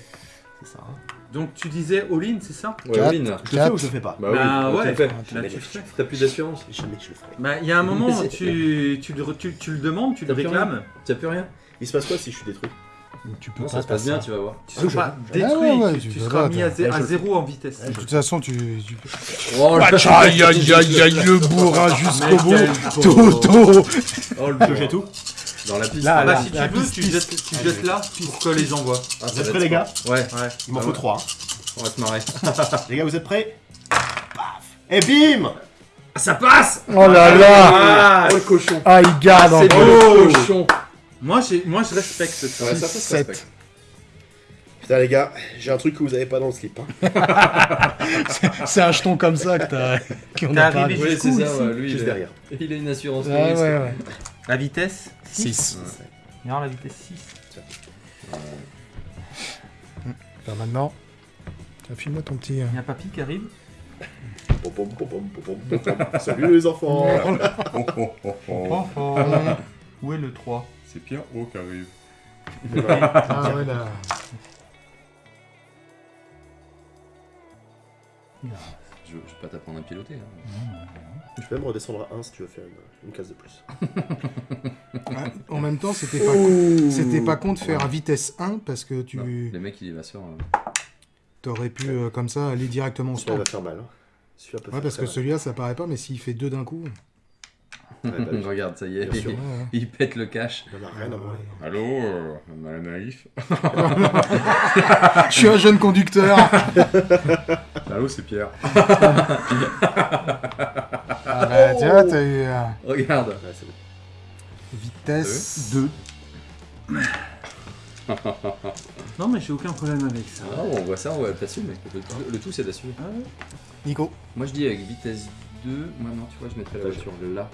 C'est ça. Donc tu disais all-in, c'est ça? Ouais, Quatre. all-in. Je le fais ou je le fais pas? Bah oui, Bah tu ouais. le fais. Là, Jamais tu de- le fais. T'as plus d'assurance Jamais je le ferai. Bah, il y a un moment, Mais tu, tu, le, tu, tu le demandes, tu le T'as plus réclames. T'as plus rien? Il se passe quoi si je suis détruit? Tu peux Non, pas ça se passe bien, tu vas voir. Tu Ah, seras je- pas je- détruit, Ah ouais, ouais, tu, tu tu seras pas, mis à, zé- à le zéro en vitesse. De toute façon, tu. tu... Oh, le Aïe, aïe, aïe, aïe, le bourrin jusqu'au bout. Toto. Oh, le Je jette tout Dans la piste. Là, Ah là. bah si tu veux, tu jettes, tu jettes là pour que les gens voient. Ah, Vous êtes prêts, les gars Ouais, Ouais. Il m'en faut ouais. 3. on va se marrer. Les gars, vous êtes prêts Paf Et bim Ça passe Oh là là. Ah, oh, le cochon Ah, il garde C'est beau, le cochon Moi, j'ai- moi je respecte ça. Ouais, ça, ça. Putain, les gars, j'ai un truc que vous avez pas dans le slip. Hein. C'est un jeton comme ça que t'as. T'es arrivé Oui, jusqu'où c'est ça, ici ouais, lui, Juste il, derrière. est... il a une assurance. Ah ouais, ouais. La vitesse 6. Non, la vitesse 6. maintenant. Tiens, File-moi ton petit. euh, Il y a papy qui arrive. Pom, pom, pom. Salut les enfants Oh, oh, oh, oh. Oh. Où est le 3 C'est Pierre O qui arrive. Ah ouais, là. Je, je vais pas t'apprendre à piloter. hein. Je peux même redescendre à 1 si tu veux faire une, une case de plus. Ouais, En même temps, c'était pas con. C'était pas con de faire à vitesse 1 parce que Non, tu Les mecs, il va faire. euh, t'aurais pu euh, comme ça aller directement au Celui-là stand. va faire mal. Hein. Celui-là peut Ouais, faire parce très que mal. celui-là ça paraît pas, mais s'il fait deux d'un coup. Ouais, bah. Regarde, ça y est, sûr. Il pète le cash. Il en a rien à voir. Allô, euh, Madame Naïf Je suis un jeune conducteur. Allô, c'est Pierre. Ah bah, tiens, t'as eu euh, Regarde. Ouais, c'est bon. vitesse 2. Non, mais j'ai aucun problème avec ça. Ah, on voit ça, on va t'assumer. Le, tout- le tout, c'est d'assumer. Nico. Moi, je dis avec vitesse 2. Moi, non, tu vois, je mettrais la voiture là.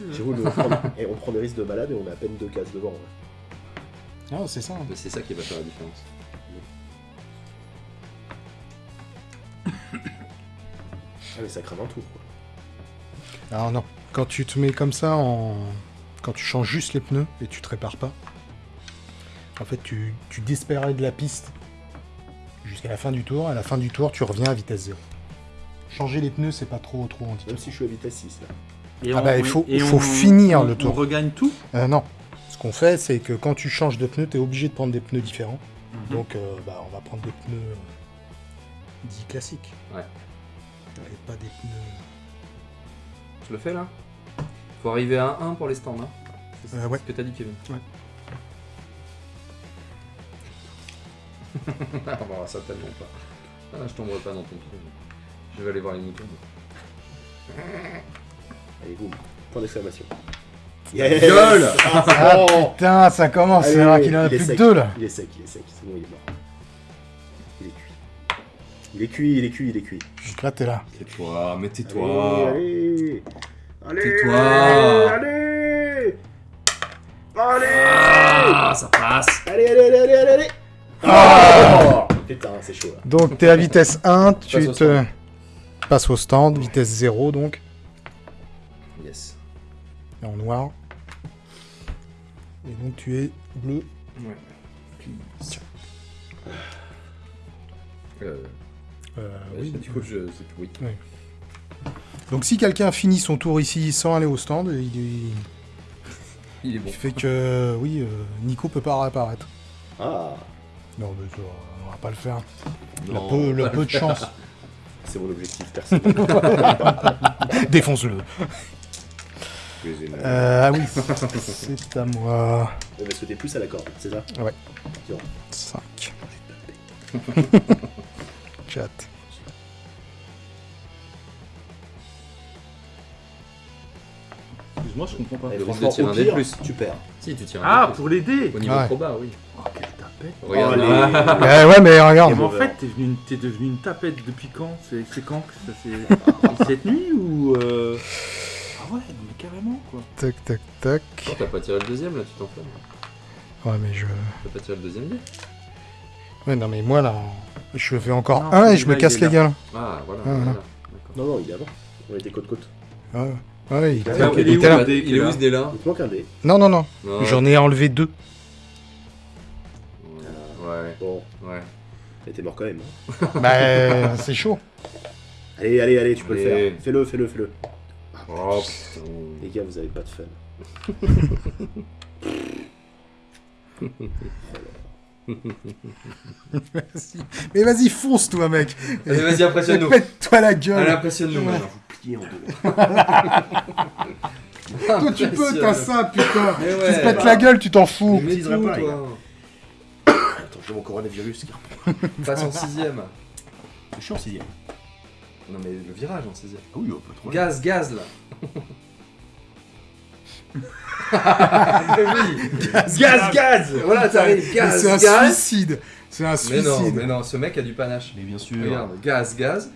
On prend, et on prend des risques de malade et on a à peine deux cases devant. ouais. Ah, c'est ça. Mais C'est ça qui va faire la différence. Ah, mais ça crame un tour. Quoi. Alors non, quand tu te mets comme ça en... Quand tu changes juste les pneus et tu te répares pas, en fait tu, tu disparaîs de la piste jusqu'à la fin du tour. À la fin du tour, tu reviens à vitesse 0. Changer les pneus, c'est pas trop trop Même handicapant. si je suis à vitesse 6 là. Et Ah bah, il faut- et faut finir on- le tour. On regagne tout? Euh, non, ce qu'on fait, c'est que quand tu changes de pneus, tu es obligé de prendre des pneus différents. Mhm. Donc euh, bah, on va prendre des pneus euh, dits classiques. Ouais. Et pas des pneus... Je le fais là? Faut arriver à 1 pour les stands. Hein. C'est Euh, ouais. ce que t'as dit, Kevin. Ouais. ah, bah, ça tellement pas. Ah, je tomberai pas dans ton trou. Je vais aller voir les moutons. Allez, boum. Point d'exclamation. Gueule Ah putain, ça commence, c'est vrai qu'il en a il est plus que sec. deux là. Il est sec, il est sec. C'est bon, il est mort. Il est cuit. Il est cuit, il est cuit, il est cuit. Là, t'es là. Tais-toi, mais tais-toi. Allez, allez. Tais-toi. Allez Allez Ah, ça passe Allez, allez, allez, allez, allez, allez Oh Putain, c'est chaud là. Donc t'es à vitesse 1, tu Passe au te passes au stand, vitesse 0 donc, Yes. et en noir. Et donc tu es bleu. Ouais. Euh, Euh, oui, oui. du coup, je. Oui. Donc si quelqu'un finit son tour ici sans aller au stand, il, il- Il est bon. il fait que oui, euh, Nico peut pas réapparaître. Ah, Non mais on va pas le faire. Il a Non, peu, pas peu de chance. C'est mon objectif personnel. Défonce-le. Euh, ah oui, c'est à moi. On va sauter plus à la corde, c'est ça 5. Chat. Excuse-moi, je comprends pas. Le de tirer un dé plus. tu perds. Si, tu tires un Ah, pour l'aider Au niveau Ouais. proba, oui. Oh, quelle tapette Regarde. Ah, Eh ouais mais regarde. Mais en fait, t'es devenu, une- t'es devenu une tapette depuis quand? C'est c'est quand que ça s'est... Cette nuit ou... Euh... Ah ouais, mais carrément quoi. Tac, tac, tac. Oh, t'as pas tiré le deuxième là, tu t'enflammes. Ouais, mais je. T'as pas tiré le deuxième dé Ouais, non, mais moi là, je fais encore Non, un et je me casse est les gueules. Ah, voilà. Ah, voilà. voilà. D'accord. Non, non, il est avant. On était côte-côte. Ouais, ouais, il, Ah, Alors, il il est où, était là. le dé Il est où ce dé là Il te manque un dé. Non, non, non. Non. J'en ai enlevé deux. Ouais, Bon, ouais. mais t'es mort quand même. hein. bah, c'est chaud. Allez, allez, allez, tu peux le faire. Fais-le, fais-le, fais-le. Oh putain. Les gars, vous avez pas de fun. Mais vas-y, fonce toi, mec. Allez, vas-y, impressionne-nous. Pète-toi la Allez, gueule. impressionne-nous Ouais. maintenant. Plié en deux. Toi, tu peux, t'as ça, putain. Mais Tu ouais. te pètes la gueule, tu t'en fous. Mais tout, pas, toi. Attends, j'ai mon coronavirus. Passe en sixième. Je suis en sixième. Non mais le virage en sixième. Ah oui, pas trop. Gaz, gaz là. Oui. Gaz, gaz. Voilà, t'arrives. Mais Gaz, C'est un gaz. suicide. C'est un Mais suicide. non, mais non, ce mec a du panache. Mais bien sûr. Regarde, gaz, gaz.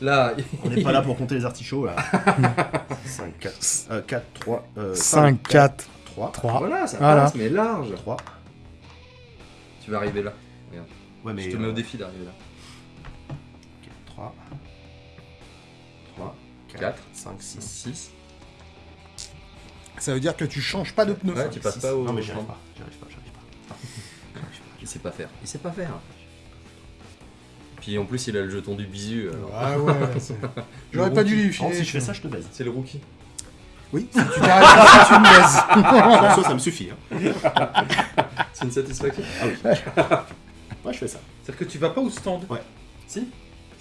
Là, On n'est pas là pour compter les artichauts là. 5, 4, euh, 4, 3, euh, 5, 4, 3, 3. voilà, ça Voilà. passe, mais large. 3. Tu vas arriver là. Ouais, mais. Je te mets au défi d'arriver là. 3, 3, 4, 4, 5, 6. 6. Ça veut dire que tu changes pas de pneu. Ouais, tu passes pas au. Non, mais j'y arrive pas. J'y arrive pas, j'y arrive pas. Il sait pas faire. Il sait pas faire. Puis en plus, il a le jeton du bisu. alors. Ah ouais, c'est- J'aurais pas dû lui Oh, filer. si je fais ça, je te baise. C'est le rookie. Oui, si tu t'arrêtes là, tu me baises. Ça, ça me suffit. Hein. C'est une satisfaction. Ouais, je fais ça. C'est-à-dire que tu vas pas au stand. Ouais. Si.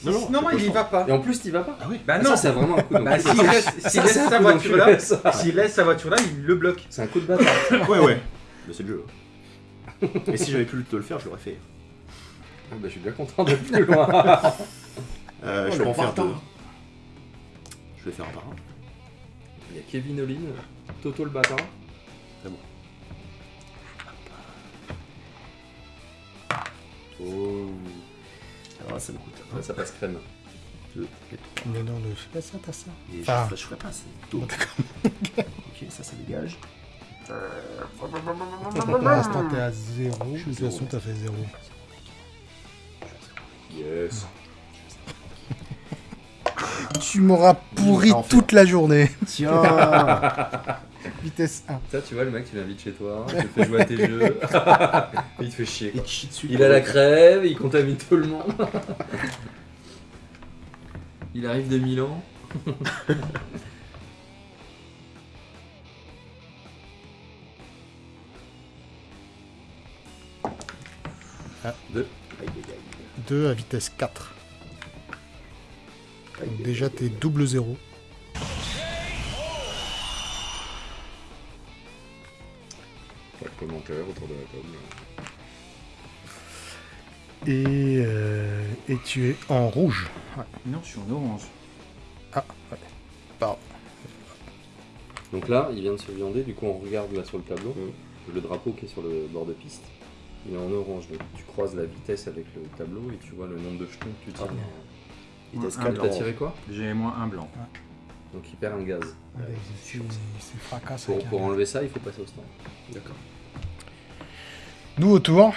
Non, non, non, c'est pas il y va pas. Et en plus, t'y vas pas Ah oui. Bah Ah, non, Ça, c'est vraiment un coup de Bah, s'il laisse, sa voiture là, s'il laisse sa voiture là, il le bloque. C'est un coup de bâtard. Ouais, ouais. Mais c'est le jeu. Et si j'avais pu te le faire, je l'aurais fait. Ah, bah, je suis bien content d'être plus loin. Euh, Oh, je le peux en faire deux. Je vais faire un par un. Il y a Kevin Olin, Toto le bâtard. Oh. Là, ça me coûte Ouais, ça passe crème. 2 et 3. Mais non, ne fais pas ça, t'as ça. Et Ah. je, ferai, je ferai pas, c'est tout. ok, ça, ça dégage. Pour l'instant, t'es à 0. De toute façon, t'as fait 0. Yes. Tu m'auras pourri toute la journée. Tiens Vitesse 1. Ça, tu vois, le mec, tu l'invites chez toi, il te fait jouer à tes jeux. il te fait chier. Chie dessus. Il a la crève, il contamine tout le monde. il arrive de Milan. Aïe, aïe. 2 à vitesse 4. Aïe, Donc déjà, t'es double 0. Autour de la table. Et, euh, et tu es en rouge. Non, je suis en orange. Pardon. Donc là, il vient de se viander, du coup on regarde là sur le tableau, Mm. le drapeau qui est sur le bord de piste. Il est en orange, donc tu croises la vitesse avec le tableau et tu vois le nombre de jetons que tu tires. Vitesse Un 4 T'as tiré quoi? J'ai moins un blanc. Donc il perd un gaz. C'est fracasse. Pour, pour un- enlever ça, il faut passer au stand. D'accord. Nouveau tour.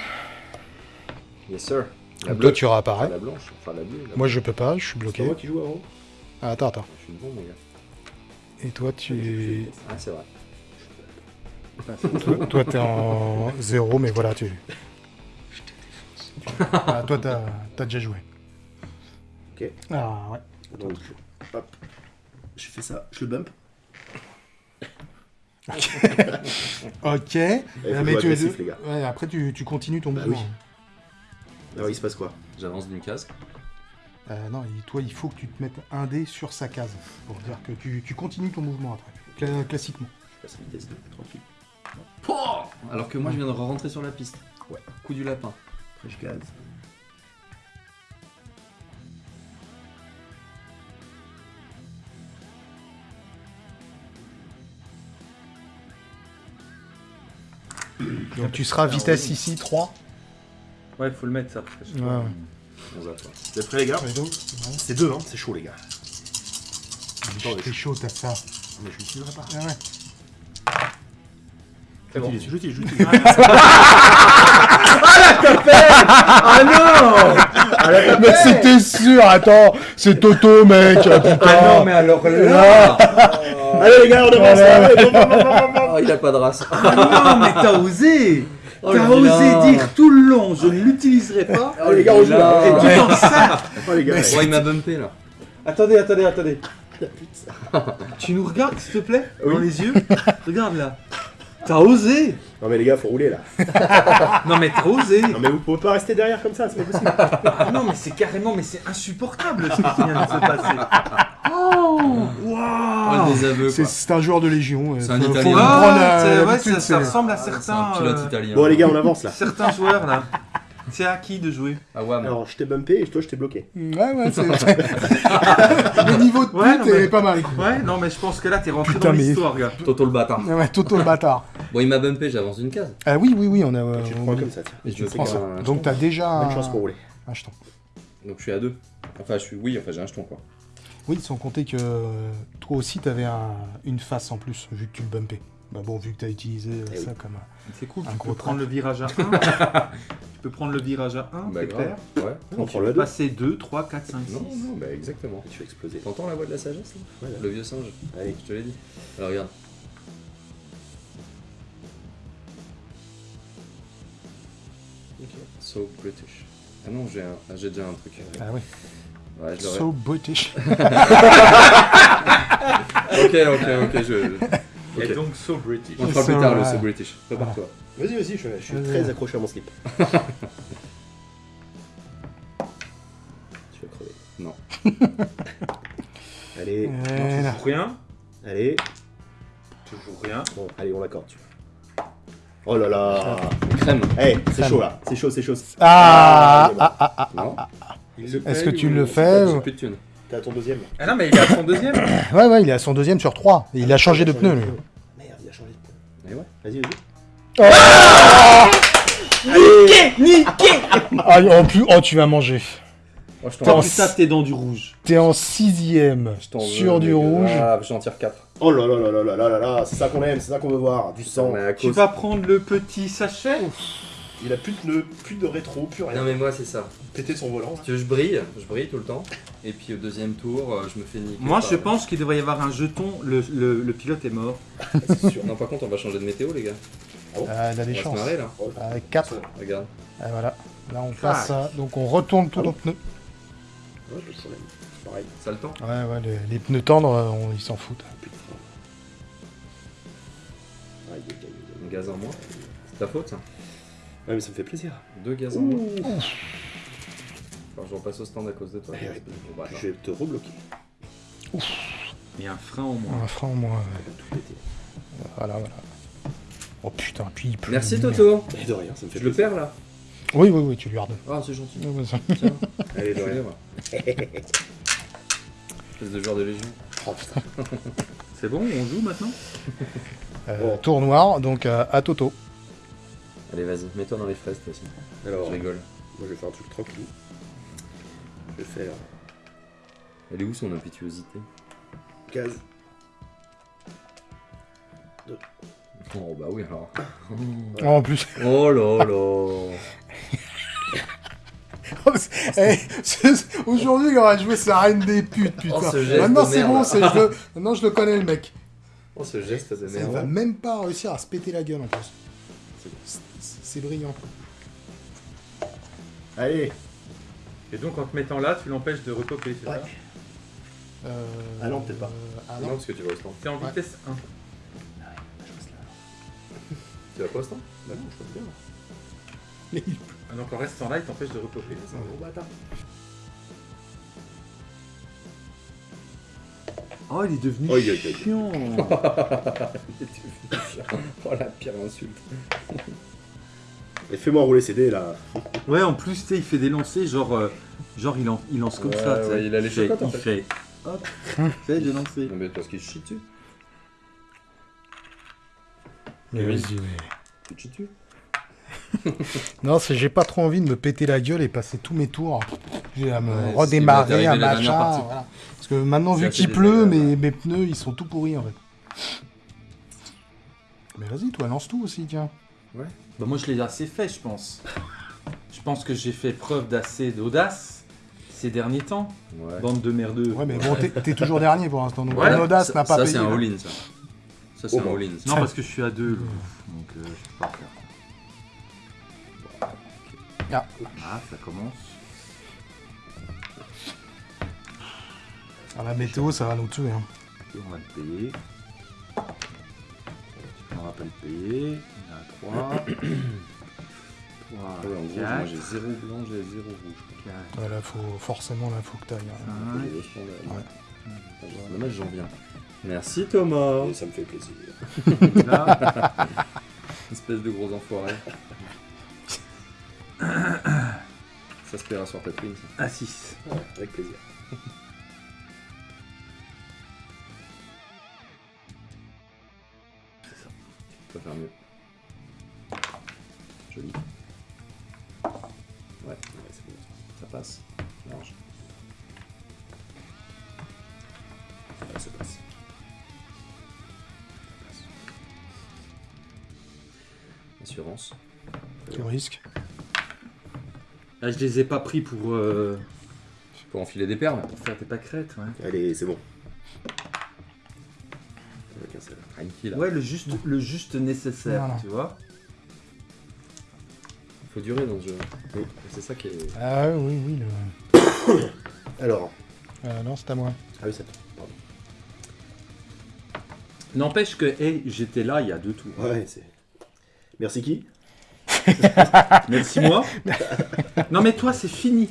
Yes sir. La bleue. toi, tu réapparais. La blanche, enfin la bleue. la Moi, je peux pas, je suis C'est bloqué. moi qui joue avant Ah, attends, attends. Je suis devant mon gars. Et toi, tu Ah c'est vrai. toi, toi, t'es en 0, mais voilà, tu. Ah, toi, t'as as déjà joué. Ok. Ah, ouais. Donc, hop. Je fais ça, je le bump. Ok. Il faut mais jouer tu- agressif, les gars. Ouais, après, tu, tu continues ton Bah mouvement. oui. Alors, il se passe quoi? J'avance d'une case. Euh, non, il- toi, il faut que tu te mettes un dé sur sa case. Pour dire que tu, tu continues ton mouvement après. Cla- classiquement. Je passe à vitesse 2, tranquille. Alors que moi je viens de rentrer sur la piste. Ouais. Coup du lapin. Après, je gaz. Donc tu seras vitesse ici 3. Ouais, faut le mettre ça. parce que Ouais. On ouais. Vous êtes prêts, les gars C'est 2, hein, c'est chaud, les gars. Attendez. T'es chaud, t'as ça. Mais je l'utiliserai pas. Ah ouais. C'est bon. J'utilise, j'utilise, j'utilise. Ah non Mais c'était sûr, attends, c'est Toto, mec, ah, putain. Ah non, mais alors là Allez les gars, on bon, bon. Oh, il a pas de race. Ah non, mais t'as osé Oh, T'as osé dire tout le long, je ne l'utiliserai pas. Oh, les gars, on joue là. Et tu t'en sers Oh les gars. Oh, il m'a bumpé là. Attendez, attendez, attendez. Tu nous regardes, s'il te plaît Dans les yeux Regarde là. T'as osé Non mais les gars, faut rouler là. Non mais t'as osé Non mais vous pouvez pas rester derrière comme ça, c'est pas possible. Ah Non mais c'est carrément, mais c'est insupportable ce qui vient de se passer. Oh Waouh C'est un joueur de Légion. C'est un Italien. Ah, prendre ouais, ça, ressemble à C'est un certains, pilote euh, italien. Bon les gars, on avance là. certains joueurs là. C'est à qui de jouer? Ah ouais, mais... Alors je t'ai bumpé et toi je t'ai bloqué. Ouais, ouais, c'est. le niveau de Ouais, pute non, mais- est pas mal. Ouais, non mais je pense que là t'es rentré Putain, dans mais- l'histoire, gars. Toto le bâtard. Ouais, ouais, Toto le bâtard. Bon, il m'a bumpé, j'avance d'une case. Ah oui, oui, oui, on a. euh, Tu te on- prends comme ça, tiens. Et je me C'est prends ça. un Donc t'as déjà Bonne un... chance pour rouler. un jeton. Donc je suis à deux. Enfin, je suis. Oui, enfin, j'ai un jeton quoi. Oui, sans compter que euh, toi aussi t'avais un... une face en plus, vu que tu le bumpais. Bah bon, vu que t'as utilisé euh, Eh ça oui. comme. euh, C'est cool, Un tu gros peux prendre le virage à 1. tu peux prendre le virage à 1, Bah, c'est grave. clair. Ouais. On Tu prend peux le 2. passer 2, 3, 4, 5, 6. Non, non, bah exactement. Tu vas exploser. T'entends la voix de la sagesse là? Voilà. Le vieux singe. Allez. Je te l'ai dit. Alors regarde. So British. Ah non, j'ai un... ah, j'ai déjà un truc. Ah oui. Ouais, je. So British. Ok, ok, ok, je. Et donc, so British. On fera So, plus tard le. So British. Prépare-toi. Vas-y, vas-y, je, je suis très accroché à mon slip. tu vas crever. Non. Allez, là. Toujours rien. allez. Toujours rien. Bon, allez, on l'accorde. Oh là là. Crème. Eh, c'est chaud là. C'est chaud, c'est chaud. Ah, il est ah, ah, ah. Non. Est-ce que tu le fais ou- plus de thunes. T'es à ton deuxième. Ah non, mais il est à son deuxième. Ouais, ouais, il est à son deuxième sur trois. Et il a changé de pneu, lui. Merde, il a changé de pneu. Et ouais. Vas-y, vas-y. Ah, en plus, oh, tu vas manger. Oh, je t'en en Plus ça, t'es dans du rouge. T'es en sixième je sur du rouge. Ah, j'en tire 4. Oh là là là là là là là là, c'est ça qu'on aime, c'est ça qu'on veut voir. Du sang. Mais à Tu cause. vas prendre le petit sachet. Il a plus de pneus, plus de rétro, plus rien. Non, mais moi, c'est ça. Péter son volant. Si tu veux, je brille, je brille tout le temps. Et puis au deuxième tour, euh, je me fais niquer. Moi, par- je pense qu'il devrait y avoir un jeton. Le, le, le pilote est mort. C'est sûr. Non, par contre, on va changer de météo, les gars. Ah, il a On des va se chances. marrer là. Avec 4. Regarde. Ah, voilà. Là, on passe ça. Donc, on retourne tout Ah nos Ouais, problème. C'est pareil. Ça le temps Ouais, ouais, les, les pneus tendres, euh, on- ils s'en foutent. Aïe, aïe, aïe. Un gaz en moins. C'est ta faute, ça. Ouais, mais ça me fait plaisir. Deux gaz en moins. Alors, je repasse au stand à cause de toi. Eh ouais. Bon, bah, Je vais te rebloquer. Il y a un frein au moins. Un frein, moi. Tout péter. Voilà, voilà. Oh putain, puis il pleut. Merci Toto. Et de rien, ça me fait Je le perds là. Oui, oui, oui, tu lui redonnes. Ah, c'est gentil. Ouais, ouais, ça- Tiens. Allez, de. Espèce de joueur de Légion. Oh putain. C'est bon, on joue maintenant Euh, Bon. Tour noir, donc euh, à Toto. Allez, vas-y, mets-toi dans les fraises, toi aussi. Alors, Je rigole. moi je vais faire un truc tranquille. Je vais faire Elle est où son impétuosité? Gaz. Oh, bah oui, alors. Oh, en plus, Oh là là. Eh, c'est- aujourd'hui, il aurait joué sa reine des putes, putain. Oh, ce geste Maintenant, c'est bon, c'est- je le- maintenant je le connais, le mec. Oh, ce geste de Ça, il va même pas réussir à se péter la gueule en plus. C'est- brillant. Allez. Et donc en te mettant là, tu l'empêches de repopper, c'est Ouais. ça Euh, Ah non, peut-être pas. euh, ah Non, non. parce que tu vas au stand. T'es en Ouais. vitesse 1. Tu vas pas Bah non, je peux bien. Mais il- Ah, donc en restant là, il t'empêche de repopper. C'est un gros bâtard. Oh, il est devenu Aïe, aïe, aïe. chiant. Oh la pire insulte. Et fais-moi rouler ces dés là. ouais, en plus, tu sais, il fait des lancers, genre, euh, genre il, en- il lance comme Ouais, ça. ouais, il a les fait, chocottes, en Il fait. fait. Hop, fait, j'ai lancé. Non, mais parce qu'il chie dessus. Mais Oui. vas-y, mais- Tu dessus Non, c'est j'ai pas trop envie de me péter la gueule et passer tous mes tours. J'ai à me Ouais, redémarrer, dernière machin. Voilà. Parce que maintenant, C'est vu qu'il pleut, mes, mes pneus, ils sont tout pourris en fait. Mais vas-y, toi, lance tout aussi, tiens. Bah moi je l'ai assez fait, je pense. Je pense que j'ai fait preuve d'assez d'audace ces derniers temps. Ouais. Bande de merdeux. Ouais, mais bon, t'es t'es toujours dernier pour l'instant, donc Ouais, ton audace Ça- n'a pas Ça, payé. c'est un all-in, ça. Ça, c'est Oh, un bah. all-in. Non, parce que je suis à deux, là. donc euh, je peux pas faire. Ah. Ah, ça commence. Ah, la météo, ça va nous tuer. Hein. Et on va le payer. On va pas le payer. On a 3. 3, Ouais, en gros, moi j'ai 0 blanc, j'ai 0 rouge. 4, Ouais, là, faut, forcément, là, faut que t'ailles. hein. 5. Les deux standards. Ouais. Dommage, j'en viens. Merci Thomas. Et ça me fait plaisir. Là, Espèce de gros enfoiré. ça se paiera sur Tatooine, ça. à 6. Ouais, avec plaisir. Tu peux faire mieux. Joli. Ouais, ouais, c'est bon. Ça passe. Assurance. Tu risques. Là, je les ai pas pris pour, euh, Pour enfiler des perles. pour faire des pâquerettes. Ouais, Allez, c'est bon. Avec un seul. Tranquille. ouais le, juste, le juste nécessaire, Voilà. tu vois. Faut durer dans ce jeu. Et C'est ça qui est. Ah oui, oui. Le... Alors. Euh, non, c'est à moi. Ah oui, ça. Pardon. N'empêche que, hey, j'étais là il y a deux tours. Ouais, c'est. Merci qui? Merci moi? non mais toi c'est fini.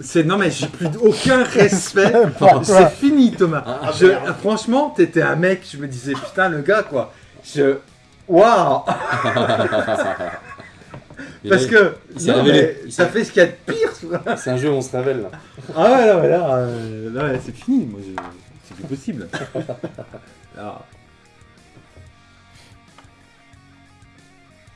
C'est non mais j'ai plus aucun respect. C'est fini Thomas. Je- franchement t'étais un mec. Je me disais putain le gars quoi. Je waouh. Parce que non, mais ça fait ce qu'il y a de pire. C'est un jeu où on se révèle là. Ah ouais là, ouais, là, euh, là, c'est fini. Moi je- c'est plus possible.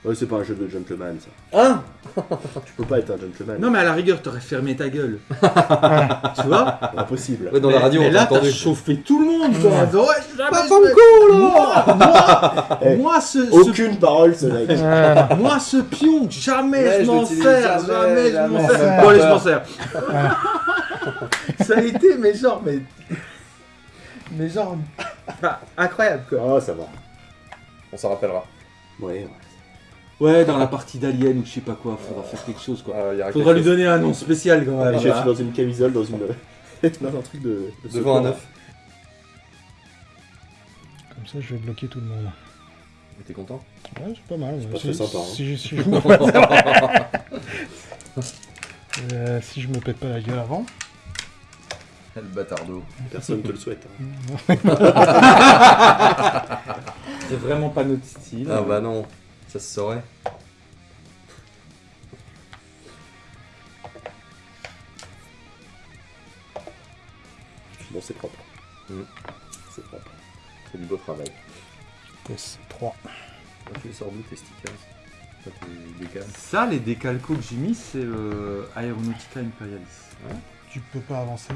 Ouais, c'est pas un jeu de gentleman, ça. Hein Tu peux pas être un gentleman. Non mais à la rigueur t'aurais fermé ta gueule. tu vois Impossible. Ouais, dans mais, la radio, mais on là, t'a t'as entendu. chauffé tout le monde. ouais, jamais Pas je comme con, Moi, moi, Eh. moi, ce, ce- Aucune parole, ce mec. Moi, ce pion, jamais Ouais, je m'en sers, jamais, je m'en sers. Bon, allez, je m'en sers. Ça a été, mais genre, mais. Mais genre. enfin, incroyable, quoi. Ah, ça va. On s'en rappellera. Ouais, ouais. Ouais, dans la partie d'Alien ou je sais pas quoi, faudra faire quelque chose, quoi. Euh, aura Faudra quelque lui donner un nom spécial, quand même. Allez, voilà. chef, dans une camisole, dans une. dans un truc de. Devant un œuf. Comme ça, je vais bloquer tout le monde. Mais T'es content? Ouais, c'est pas mal. C'est pas très sympa, hein. Si, si je me... Euh, si je me pète pas la gueule avant. Le bâtardo. Personne te le souhaite. hein. C'est vraiment pas notre style. Ah bah non, ça se saurait. Bon, c'est propre. Mm. C'est propre. C'est du beau travail. Yes, 3. Quand tu les sors d'où tes stickers Ça, les décalcos que j'ai mis, c'est euh, Aeronautica Imperialis. Tu peux pas avancer.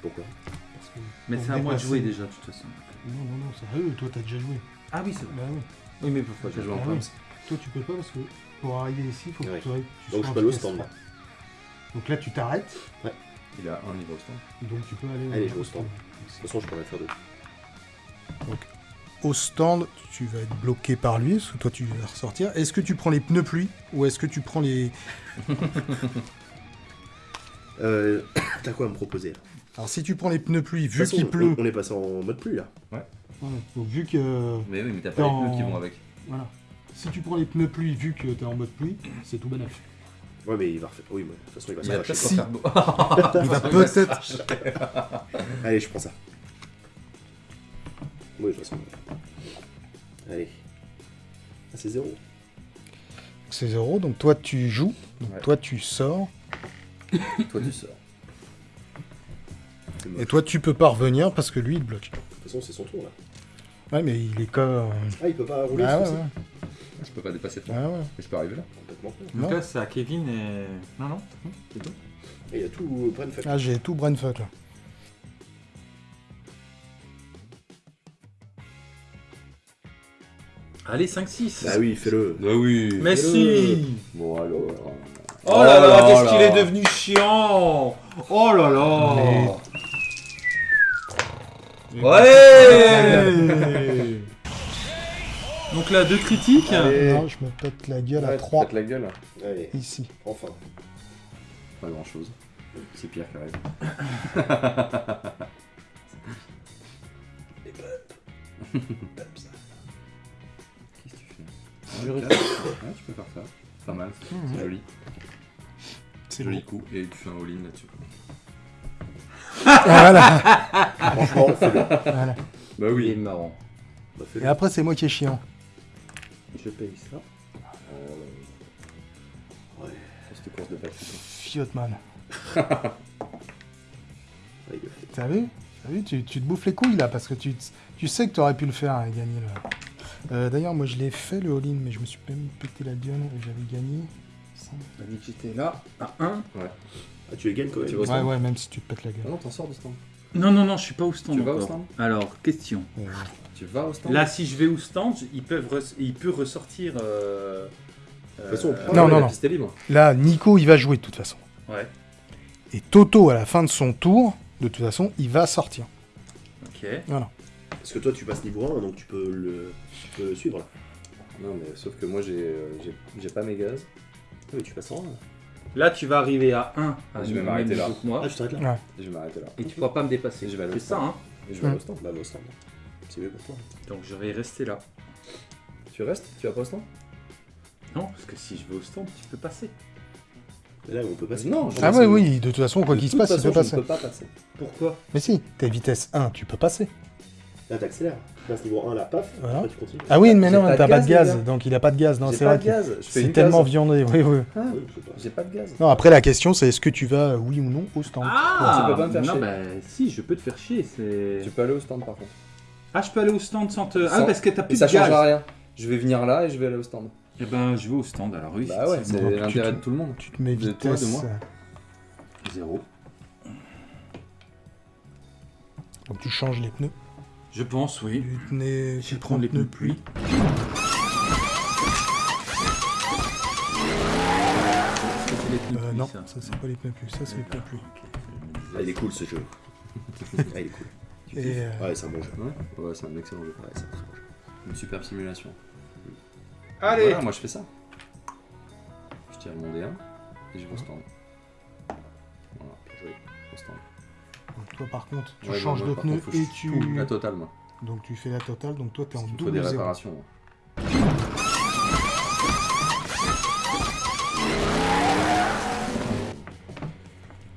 Pourquoi? Parce que Mais c'est à moi de jouer déjà, de toute façon. Non, non, non, c'est eux, toi t'as déjà joué. Ah oui, c'est vrai. Bah oui. Oui, mais pourquoi J'ai joué en Ah Proms. Toi tu peux pas parce que pour arriver ici, il faut que Ouais. tu, tu Donc je peux aller au stand. Donc là tu t'arrêtes, Il a un niveau stand. donc tu peux aller Allez, je vais au stand. De toute façon, je pourrais faire deux. Au stand, tu vas être bloqué par lui, parce que toi tu vas ressortir. Est-ce que tu prends les pneus pluie ou est-ce que tu prends les. Euh, T'as quoi à me proposer là? Alors si tu prends les pneus pluie, De toute vu façon, qu'il on- pleut, On est passé en mode pluie là. Ouais, donc vu que. Mais oui, mais t'as pas les pneus qui vont avec. Voilà. Si tu prends les pneus pluie, vu que t'es en mode pluie, c'est tout bénef. Ouais, mais il va refaire. Oui, mais de toute façon, il va Il va s'arracher. Si. Il va peut-être. Allez, je prends ça. Oui, de toute façon. Allez. Ah, c'est zéro. C'est zéro, donc toi tu joues, donc Ouais. toi tu sors, Toi tu sors. Et toi tu peux pas revenir parce que lui il bloque. De toute façon, c'est son tour là. Ouais, mais il est comme. Ah, il peut pas rouler Ah ouais, ouais. Je peux pas dépasser toi. ouais, ouais. Mais je peux arriver là. Complètement. Donc Non. là, c'est à Kevin et. Non, non, c'est tout. Et il y a tout fait. Ah, j'ai tout brainfuck là. Allez, 5-6. Bah oui, fais-le. Bah oui. Mais si Bon alors. Oh là là, qu'est-ce qu'il est devenu chiant Oh là là Ouais Donc là, deux critiques. Allez. Non, je me pète la gueule à Ouais, 3 pète la gueule. Allez, ici. enfin. Pas grand chose. C'est pire qui arrive. Qu'est-ce que tu fais Je Ouais, tu peux faire ça. Pas mal, c'est joli. C'est Joli coup. Et tu fais un all-in là-dessus. Voilà, Franchement, fais-le. voilà. Bah Il est oui. marrant. Bah, Et après, c'est moi qui est chiant. Je paye ça. Cette course de. Fiotman. Ouais, le. T'as vu? T'as vu? Tu, tu te bouffes les couilles là parce que tu, tu sais que t'aurais pu le faire et gagner là. Euh, D'ailleurs, moi je l'ai fait le all-in, mais je me suis même pété la gueule et j'avais gagné. On a dit que j'étais là, à 1. Ah, tu les gagnes quand même. Tu vas au Ouais, stand ouais, même si tu te pètes la Ah gueule. non, t'en sors du stand. Non, non, non, je suis pas au stand. Tu vas au encore. stand Alors, question. Euh, Tu vas au stand Là, si je vais au stand, ils peuvent res- il peut ressortir. Euh... De toute façon, on euh, prend- Non, Ah la non. piste est libre. Là, Nico, il va jouer de toute façon. Ouais, Et Toto, à la fin de son tour, de toute façon, il va sortir. ok. Parce que toi, tu passes niveau 1, donc tu peux le, tu peux le suivre là. Non, mais sauf que moi j'ai euh, j'ai- j'ai pas mes gaz. Ah oui, tu passes en 1. Là, tu vas arriver à 1. À Je vais m'arrêter là. que moi. Ah, tu t'arrêtes là Et je vais m'arrêter là. Et tu pourras pas me dépasser. Je vais aller au C'est ça, stand. hein. Et je vais aller au stand. Bah, va au stand. C'est mieux pour toi. Donc, je vais rester là. Tu restes? Tu vas pas au stand? Non, parce que si je vais au stand, tu peux passer. Mais là, on peut passer. Non, je Ah sais. ouais, oui, de toute façon, quoi qu'il se passe, il façon, peut je passer. ne peux pas passer. Pourquoi? Mais si, t'es vitesse 1, tu peux passer. Là, t'accélères. Tu passes niveau 1, là, paf. Voilà. Après, tu continues. Ah oui, mais non, t'as pas de gaz, donc il a pas de gaz. Non, c'est vrai c'est tellement viandé. Oui, oui. Ah, Oui. J'ai pas de gaz. Non, après, la question, c'est est-ce que tu vas, oui ou non, au stand? Ah tu peux pas me faire Non, chier. bah si, je peux te faire chier. C'est. Tu peux aller au stand par contre. Ah, je peux aller au stand sans te. Ah, parce que t'as Et plus ça de gaz. changera rien. Je vais venir là et je vais aller au stand. Eh ben, je vais au stand alors, oui. Bah ouais, c'est l'intérêt tu- de tout le monde. Tu te mets De toi, de vitesse. moi. Zéro. Donc tu changes les pneus. Je pense, oui. Du pneu, Je tu vais prends prendre les pneus pneus pluie. Euh, pluie, non, ça ça c'est pas les pneus pluie, ça c'est les pneus pluie. Ah, il est cool ce jeu. ah, il est cool. Et euh, Ouais, c'est un bon jeu. Ouais, ouais c'est un excellent jeu. Ouais, c'est un très bon jeu. Une superbe simulation. Allez Voilà, moi je fais ça. Je tire mon D1 et je vais au stand. Voilà, Bien joué. au stand. Donc toi par contre, tu Ouais, changes moi, de contre, que et tu. tout, La totale, moi. Donc tu fais la totale, donc toi t'es en des double zéro. réparations. moi.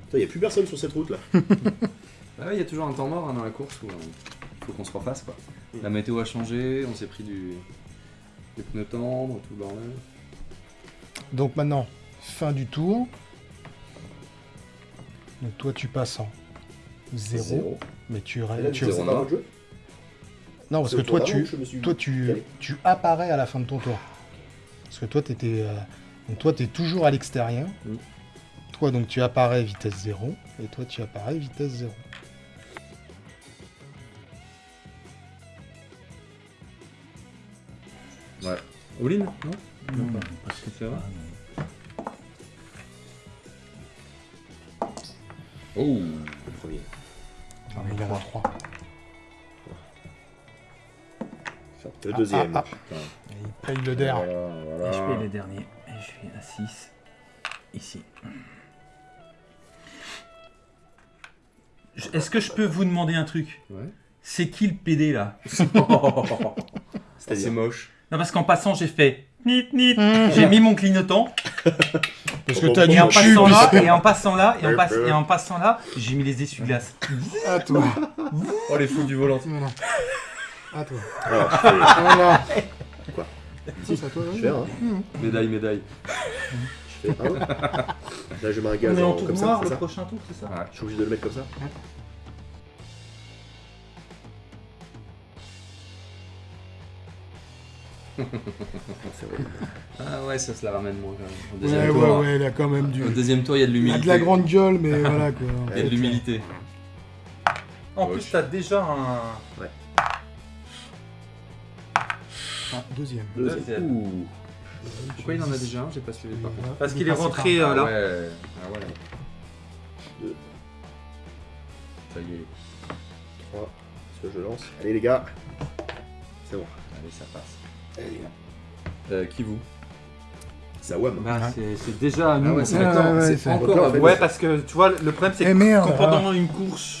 Putain, y a plus personne sur cette route là. Bah ouais, il y a toujours un temps mort hein, dans la course où il faut qu'on se refasse quoi. La météo a changé, on s'est pris du... des pneus tendres, tout le bordel. Donc maintenant, fin du tour. Donc toi tu passes en 0, Zéro. mais tu, là, tu- zéro. pas jeu Non, parce que toi tu, suis toi tu, tu apparais à la fin de ton tour. Parce que toi t'étais, euh, donc toi t'es toujours à l'extérieur. Mm. Toi donc tu apparais vitesse 0 et toi tu apparais vitesse 0. Ouais. All-in Non? Non, parce que C'est vrai Oh Le premier. Non, mais il y en a 3. Le deuxième. ah, Et il paye le der. Voilà, Et voilà. je paye les derniers. Et je suis à 6. Ici. Est-ce que je peux vous demander un truc? Ouais. C'est qui le PD là? C'est moche. Non, parce qu'en passant, j'ai fait nit nit. J'ai mis mon clignotant. Parce que t'as Et du en passant là, et en passant là, et en, passe- et en passant là, j'ai mis les essuie-glaces. À toi. Oh les fous du volant. Voilà. À toi. Alors, je fais, Voilà. Quoi Si, c'est à toi. je oui. fais un. Médaille, médaille. Je fais un. Là, je mets un gaz On est en en- tour comme ça, noir c'est le ça prochain tour, c'est ça Ouais. Je suis obligé de le mettre comme ça Ah ouais, ça se la ramène moins quand même. Au Ouais, deuxième ouais, tour, ouais, il a quand même du. Au deuxième tour, il y a de Il a l'humilité. de la grande gueule, mais voilà quoi. Il y a de l'humilité. En Ouais, plus, t'as déjà un. Deuxième. Deuxième. Deuxième. Ouh. Pourquoi il en a déjà un? J'ai pas suivi par contre. Parce Il qu'il est passé rentré euh, Ah là. ouais. Ah ouais. Deux. Ça y est. 3. Ce que je lance? Allez les gars. C'est bon. Allez, ça passe. Allez les gars. Euh, qui vous Ça wham. Bah, c'est- c'est déjà à nous. Ah ouais, c'est Ouais, encore. ouais, c'est c'est- encore à vous. Ouais, parce que tu vois, le problème c'est Eh que merde pendant une course,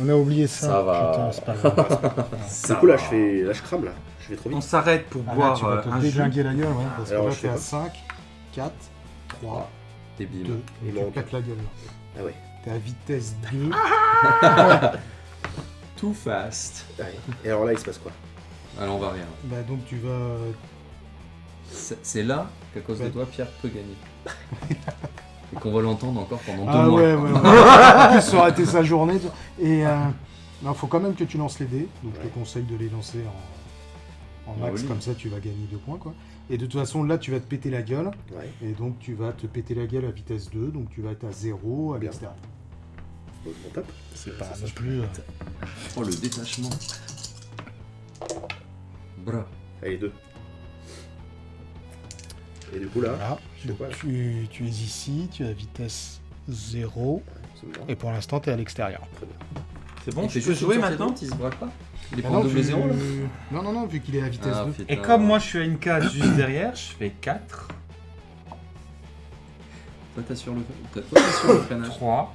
On a oublié ça. Ça va. Putain, c'est pas grave. Du coup là je fais. Là je crame là. Je vais trop on vite. s'arrête pour Ah, là, boire tu vas euh, te un jus. déglinguer la gueule, ouais, parce que Alors, là, je t'es fais à pas. 5, 4, 3, Et 2, bim. et tu manque. pètes la gueule. là. Ah ouais. T'es à vitesse 2. Too fast. Allez. Et alors là il se passe quoi? Alors on va rien. bah donc tu vas... C'est c'est là qu'à cause de Ouais. toi, Pierre peut gagner. Et qu'on va l'entendre encore pendant deux Ah mois. ouais, ouais, ouais. en plus, ça sa journée. Et euh, non, faut quand même que tu lances les dés. Donc je te conseille de les lancer en, en Ah max, oui. comme ça tu vas gagner deux points. quoi. Et de toute façon, là tu vas te péter la gueule. Ouais. Et donc tu vas te péter la gueule à vitesse 2. Donc tu vas être à 0 à l'extérieur. On tape. C'est pas non plus... euh, Oh le détachement. Bra. Allez deux. Et du coup là. Voilà. je fais quoi, là Tu, tu es ici, tu es à vitesse 0. Absolument. Et pour l'instant, tu es à l'extérieur. Très bien. C'est bon, peux juste jouer maintenant Il se braque pas Il est Ah pas en non, double là non, non, non, vu qu'il est à vitesse Ah, 2. putain. Et comme moi je suis à une case juste derrière, je fais 4, Toi t'as sur le, toi, t'as sur le freinage. 3,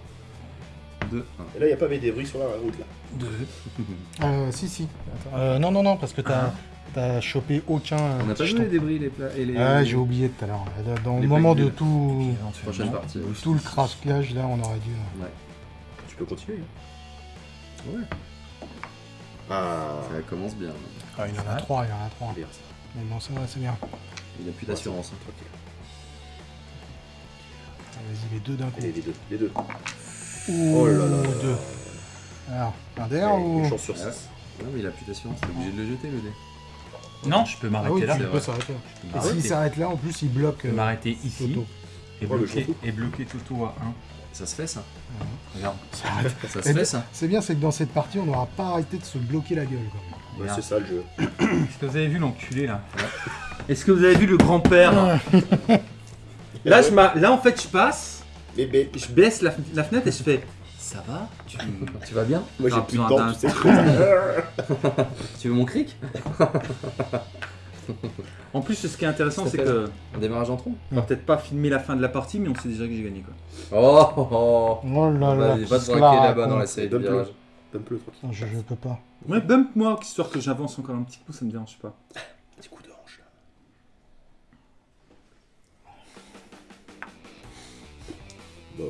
2, Et là il n'y a pas mes débris sur la route là. 2. Euh, si, si. Attends. Euh, non, non, non, parce que t'as as chopé aucun. On n'a pas joué les débris les plats et les. Ah, j'ai oublié tout à l'heure. Dans Les le moment de tout, Prochaine partie. tout le craquage, là, on aurait dû. Ouais. Tu peux continuer. hein. Ouais. Ah. Ça commence bien. Ah, il y en a trois, il y en a trois. Bien ça. Mais bon, ça va, c'est bien. Il a plus d'assurance. hein. Ok. Ah, Vas-y, les deux d'un coup. Allez les deux. Les deux. Ouh, Oh là là là là. deux. Alors, un Allez, ou. une chance sur Ah ouais. 6. Non mais il a plus d'assurance, t'es obligé de le jeter le dé. Non, je peux Ah m'arrêter oui, là. tu peux s'arrêter. Et s'il s'arrête là, en plus, il bloque. Je peux euh, m'arrêter ici Toto. et bloquer, et bloquer Toto à 1. Ça se fait ça Regarde. Ça. Ça se Et fait ça C'est bien, c'est que dans cette partie, on n'aura pas arrêté de se bloquer la gueule. Quoi. Ouais, c'est ça le jeu. Est-ce que vous avez vu l'enculé là Est-ce que vous avez vu le grand-père Là, je m'a- là, en fait, je passe, Bébé. je baisse la, la fenêtre et je fais Ça va tu... Tu vas bien Moi j'ai plus de d'un- tu sais. Tu veux mon cric En plus, ce qui est intéressant, c'est que Un démarrage en tronc on va peut-être pas filmer la fin de la partie, mais on sait déjà que j'ai gagné quoi. Oh, oh, oh. Oh là là, se braquer la là-bas dans la série de virages. Donne-le tranquille. Non, je, je peux pas. Ouais, bump moi, histoire que j'avance encore un petit coup, ça me dérange pas. Petit coup de hanche là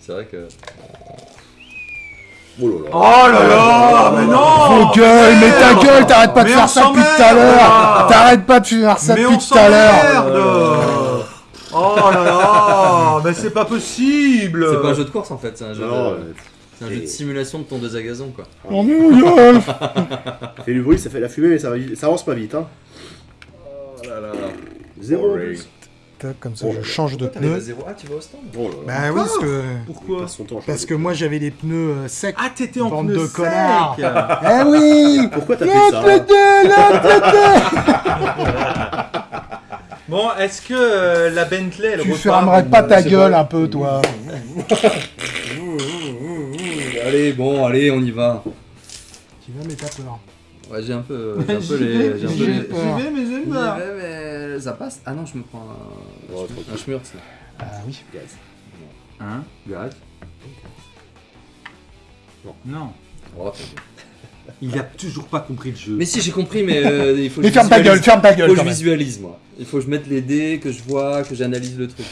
c'est vrai que... Oh là là. Oh là là Mais non Vos gueules Mais ta gueule T'arrêtes pas de faire ça depuis tout à l'heure. T'arrêtes pas de faire ça depuis tout à l'heure. Oh là là Mais c'est pas possible. C'est pas un jeu de course en fait, c'est un jeu de... C'est un jeu de simulation de tondeuse à gazon quoi. Oh mais gueule Fait du bruit, ça fait la fumée mais ça, avance pas vite hein. Oh là là. 0 Tac, Comme ça, Oh je change de à zéro. Ah, tu vas au stand Oh là là. Bah oui, parce que... Pourquoi Parce que moi, j'avais les pneus euh, secs. Ah, t'étais en Bande pneu de sec. connards. Eh oui Pourquoi t'as fait ça le Bon, est-ce que euh, la Bentley, elle Tu fermerais pas ta gueule un peu, toi Allez, bon, allez, on y va. Tu vas, mais t'as peur. Ouais, j'ai un peu, j'ai un peu les. J'y vais, mais j'ai J'y peur. vais, mais ça passe. Ah non, je me prends un, Oh, un là. Ah oui. Gaz. Hein Gaz. Non. Oh, t'as vu. Il a toujours pas compris le jeu. mais si, j'ai compris, mais euh, il faut que Mais je ferme ta visualise. gueule, ferme ta Il gueule faut que je visualise moi. Il faut que je mette les dés, que je vois, que j'analyse le truc.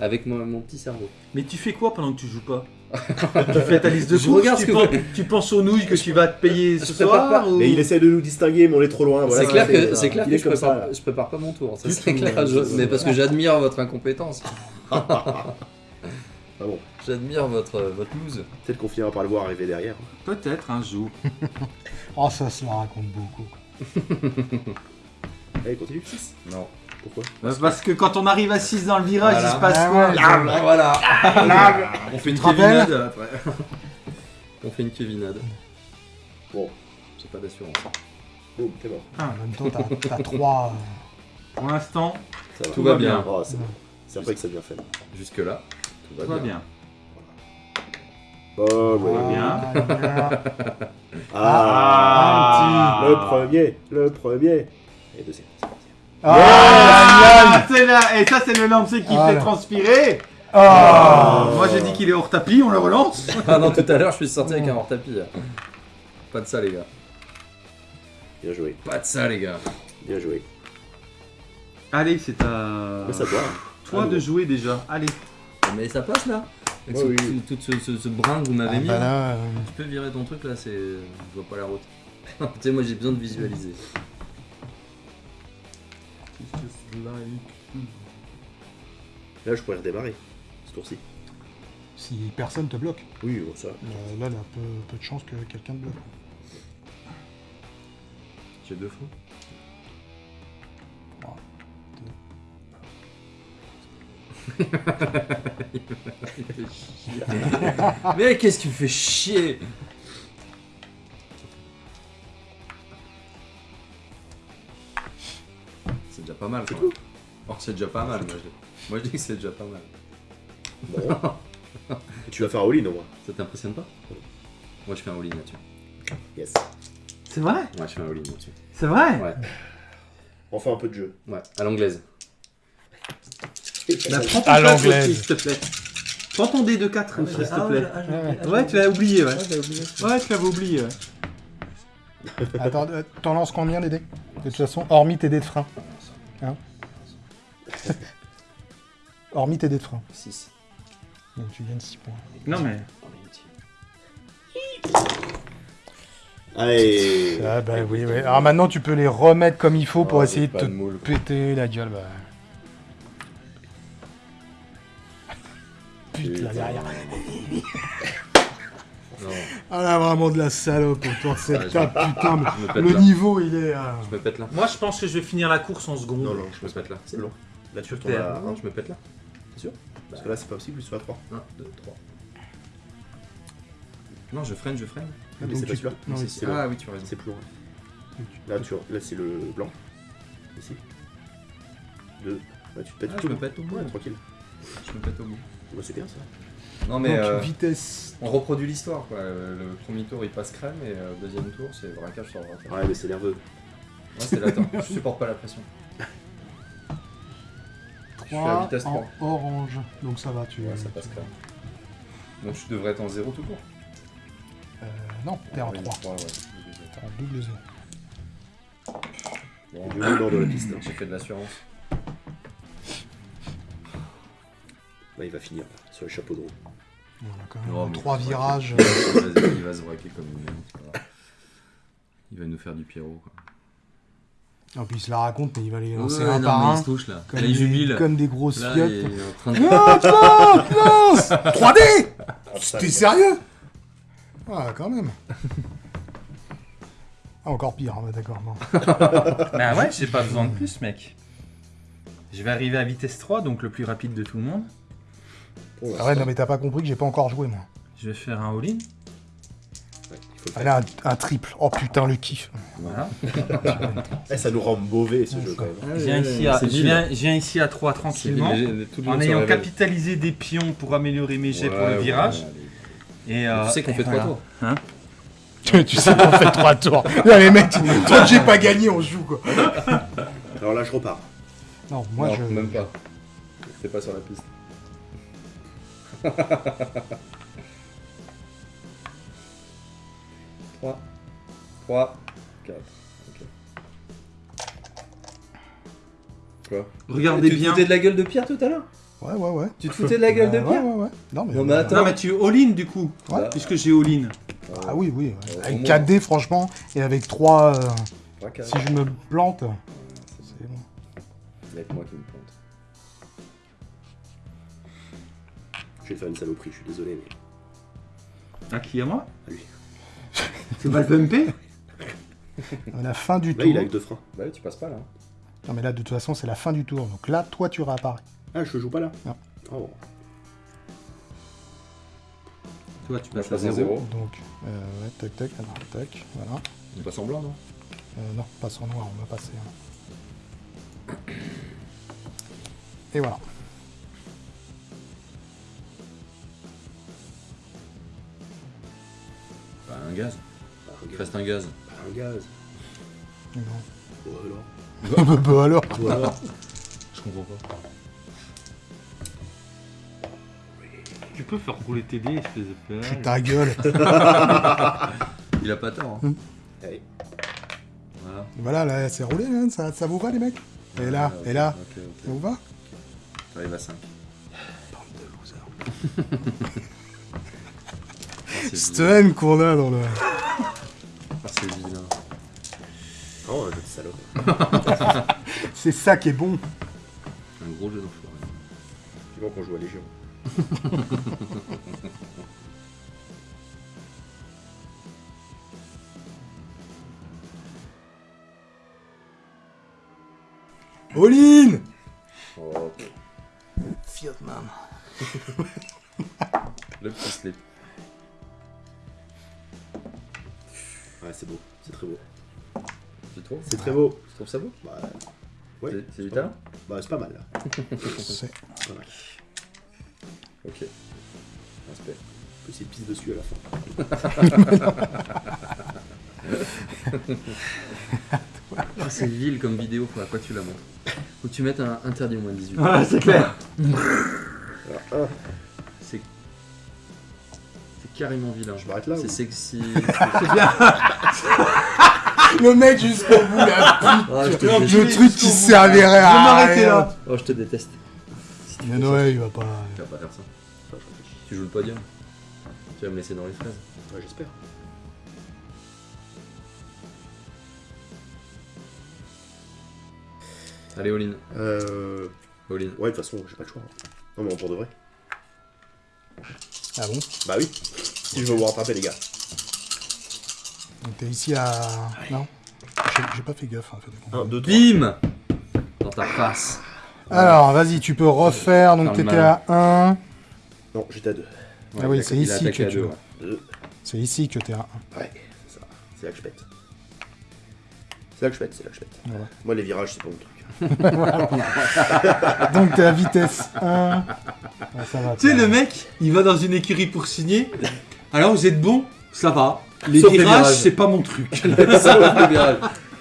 Avec mon, mon petit cerveau. Mais tu fais quoi pendant que tu joues pas? Tu fais ta liste de courses, regarde tu, que penses, tu penses aux nouilles que tu vas te payer ce soir pas. ou- Mais il essaie de nous distinguer, mais on est trop loin. Voilà, c'est clair que, c'est clair que je, prépare, ça. là. je prépare pas mon tour. Ça c'est clair. je- mais parce que j'admire votre incompétence. Ah bon, J'admire votre, votre loose. peut-être qu'on finira par le voir arriver derrière. Peut-être un jour. Oh, ça se la raconte beaucoup. Allez, continue. 6. Non. Pourquoi Bah, Parce que quand on arrive à 6 dans le virage, Voilà. il se passe Ah quoi ouais. Ah, voilà. On fait une kevinade après. On fait une kevinade. Bon, C'est pas d'assurance. Boum, t'es mort. En même temps, t'as- t'as trois. Pour l'instant, Tout va bien. Oh, c'est bon. Après que ça devient faible. Jusque là, tout va tout va bien. bien. Oh, ouais. bien. Ah, Ah, Ah, Le premier, le premier. Et le deuxième. Ah, c'est là Et ça, c'est le lancer qui Ah, fait transpirer Ah. Moi, j'ai dit qu'il est hors tapis, on le relance Ah non, tout à l'heure, je suis sorti avec un hors-tapis. là. Pas de ça, les gars. Bien joué, Pas de ça, les gars. bien joué. Allez, c'est à Mais ça doit. toi de jouer déjà. Allez. Mais ça passe là Avec Ouais, ce, oui. tout ce, ce- ce brin que vous m'avez Ah, mis. bah là. là, euh, Tu peux virer ton truc là, c'est. Je vois pas la route. tu sais, moi j'ai besoin de visualiser. Là, je pourrais redémarrer. Ce tour-ci. si personne te bloque, Oui, bon, ça. euh, là, il y a peu, peu de chances que quelqu'un te bloque. J'ai deux fois. Il fait chier. Mais qu'est-ce que tu me fais chier? Déjà pas mal quoi. Oh, c'est déjà pas mal, moi je, moi je dis que c'est déjà pas mal. Bon. tu vas faire un all-in au moins. Ça t'impressionne pas Moi je fais un all-in là-dessus. Yes. C'est vrai Ouais, je fais un all-in là-dessus. C'est vrai Ouais, On fait un peu de jeu. ouais, à l'anglaise. Bah, prends ton À l'anglaise. aussi, s'il te plaît. Prends ton dé de 4, s'il te plaît. ouais. Ouais, tu l'as oublié, ouais. Ouais, tu l'avais oublié, ouais. Attends, euh, t'en lances combien les dés? De toute façon, hormis tes dés de frein. Hein hormis tes dés de frein. 6. Donc tu gagnes 6 points. Non, mais. Allez. Ah bah oui, oui. Alors maintenant tu peux les remettre comme il faut pour Oh, essayer de pas te de moule. péter la gueule. Bah. Putain, là derrière. Non, Ah là vraiment de la salope autour de cette Ah, table, putain. mais le là. niveau il est. euh, Je me pète là. Moi, je pense que je vais finir la course en seconde. Non, non, Je me pète là. c'est long. Là, tu retournes à Non, 1. je me pète là. Parce que là, c'est pas possible, plus tu vas à 3. 1, 2, 3. Non, je freine, je freine. mais donc c'est pas tu- celui-là. non, c'est- Ah oui, tu as raison. C'est plus loin. Là, tu... là c'est le blanc. Ici. 2. Bah, tu te pètes Ah, tout. je me pète au bout. Ouais, tranquille. Je me pète au bout. Bah, c'est bien ça. Non, mais donc, euh, vitesse. on reproduit l'histoire quoi. Euh, Le premier tour il passe crème et euh, le deuxième tour c'est braquage sur braquage. Ouais, mais c'est nerveux. Ouais, c'est latent. je supporte pas la pression. suis à 3 vitesse en 3. orange. Donc ça va, tu. Ouais, ça passe crème. Donc je devrais être en 0 tout court. Euh, non, t'es en Oui, 3. trois, ouais. T'es en double 0. Bon, Du nord de la piste. J'ai fait de l'assurance. Bah, il va finir là, sur le chapeau de roue. A quand même mais 3 il va se virages. braquer. Il va- se braquer comme une merde. Il va nous faire du Pierrot quoi. En plus, il se la raconte, mais il va les lancer Ouais, un non, par un. il se touche là. Comme Là, il des, jubile. comme des grosses Là, fiottes. il est en train de. Ah, Klaus, Klaus 3D Ah, ça, T'es sérieux Ah, quand même. Ah, encore pire, hein, d'accord. non. Bah ouais, j'ai pas besoin de plus, mec. Je vais arriver à vitesse 3, donc le plus rapide de tout le monde. Pour Ah ouais, non, mais t'as pas compris que j'ai pas encore joué, moi. Je vais faire un all-in. Ouais, un, un triple. Oh putain, le kiff. Voilà. Eh, ça nous rend mauvais ce Ouais, jeu quand même. Je viens, ici à, C'est je vil. viens, je viens ici à 3 C'est tranquillement. En ayant capitalisé des pions pour améliorer mes jets pour le virage. ouais, Et, allez. euh, Tu sais qu'on fait trois voilà. tours. Tu, tu sais qu'on fait 3 tours. Là, les mecs, tant que j'ai pas gagné, on joue, quoi. Alors là, je repars. Non, moi, non, je... même pas. T'es pas sur la piste. Trois. Trois. Quatre. Ok. Quoi Regardez tu bien. te foutais de la gueule de Pierre tout à l'heure Ouais, ouais, ouais. Tu te foutais de la gueule de Euh, Pierre Ouais, ouais, ouais. Non, mais, Non, mais attends. Non, mais tu all-in du coup. Ouais. Puisque j'ai all-in. Ah oui, oui. ouais. Euh, Avec moins. 4 dés, franchement, et avec 3... Trois, quatre. si je me plante, c'est bon. Il y a que moi qui me plante. Je vais faire une saloperie, je suis désolé. Mais... À qui à moi À lui. C'est pas le pumpé À la fin du Là, tour... il a avec deux freins. Bah oui, tu passes pas là. Non, mais là, de toute façon, c'est la fin du tour. Donc là, toi, tu réapparais. Ah, je joue pas là Non. Oh. Toi, tu passes à passe 0. zéro. Donc, euh, ouais, tac, tac, alors, tac, voilà. On passe en blanc, non Euh, non, pas sur noir, on va passer. hein. Et voilà. Gaz. Bah, un gaz. Reste un gaz. Bah, un gaz. Non. Ou alors bah, bah alors Ou alors Je comprends pas. Tu peux faire rouler tes dés, espèce de père. Pue ta gueule Il a pas tort. Hein. Hmm. Allez. Voilà. Voilà, là, c'est roulé, hein, ça, ça vous va, les mecs? Et là, ok, et là, Ok, ça ok. vous va? T'arrives à 5. c'est Cette haine qu'on a dans le... Ah, c'est vilain. Oh, de salope. C'est ça qui est bon. C'est pas mal là. C'est- C'est pas mal. Ok. Respect. Que c'est pisse dessus à la fin. Ah, c'est vil comme vidéo, faut à quoi tu la montres. Faut que tu mettes un interdit au moins de 18. Ah, c'est clair. C'est. C'est carrément vilain. Je m'arrête là C'est ou- sexy. Le mec jusqu'au bout, la Ah, je te déteste. Le truc qui servirait Je à vais m'arrêter là. Oh, je te déteste. Mais Noël, il va pas... Tu vas pas faire ça. Tu joues le podium. Tu vas me laisser dans les fraises. Ouais, j'espère. Allez, all-in. Euh. All-in. Ouais, de toute façon, j'ai pas le choix. Non, mais pour de vrai. Ah bon? Bah oui. Si je veux vous rattraper, les gars. Donc t'es ici à... Non J'ai pas fait gaffe, en fait. 1, 2, 3. Bim Dans ta face. Alors, vas-y, tu peux refaire. Donc t'étais à 1. Non, j'étais à 2. Ah oui, c'est ici attaqué que à tu- deux, ouais. 2. C'est ici que t'es à 1. Ouais, c'est ça. C'est là que je pète. C'est là que je pète, c'est là que je pète. Ouais. Moi, les virages, c'est pas mon truc. Donc t'es à vitesse 1. Ah, ça va. Tu sais, le mec, il va dans une écurie pour signer. Alors, vous êtes bon, ça va. Les Sauf virages, c'est pas mon truc. Sauf.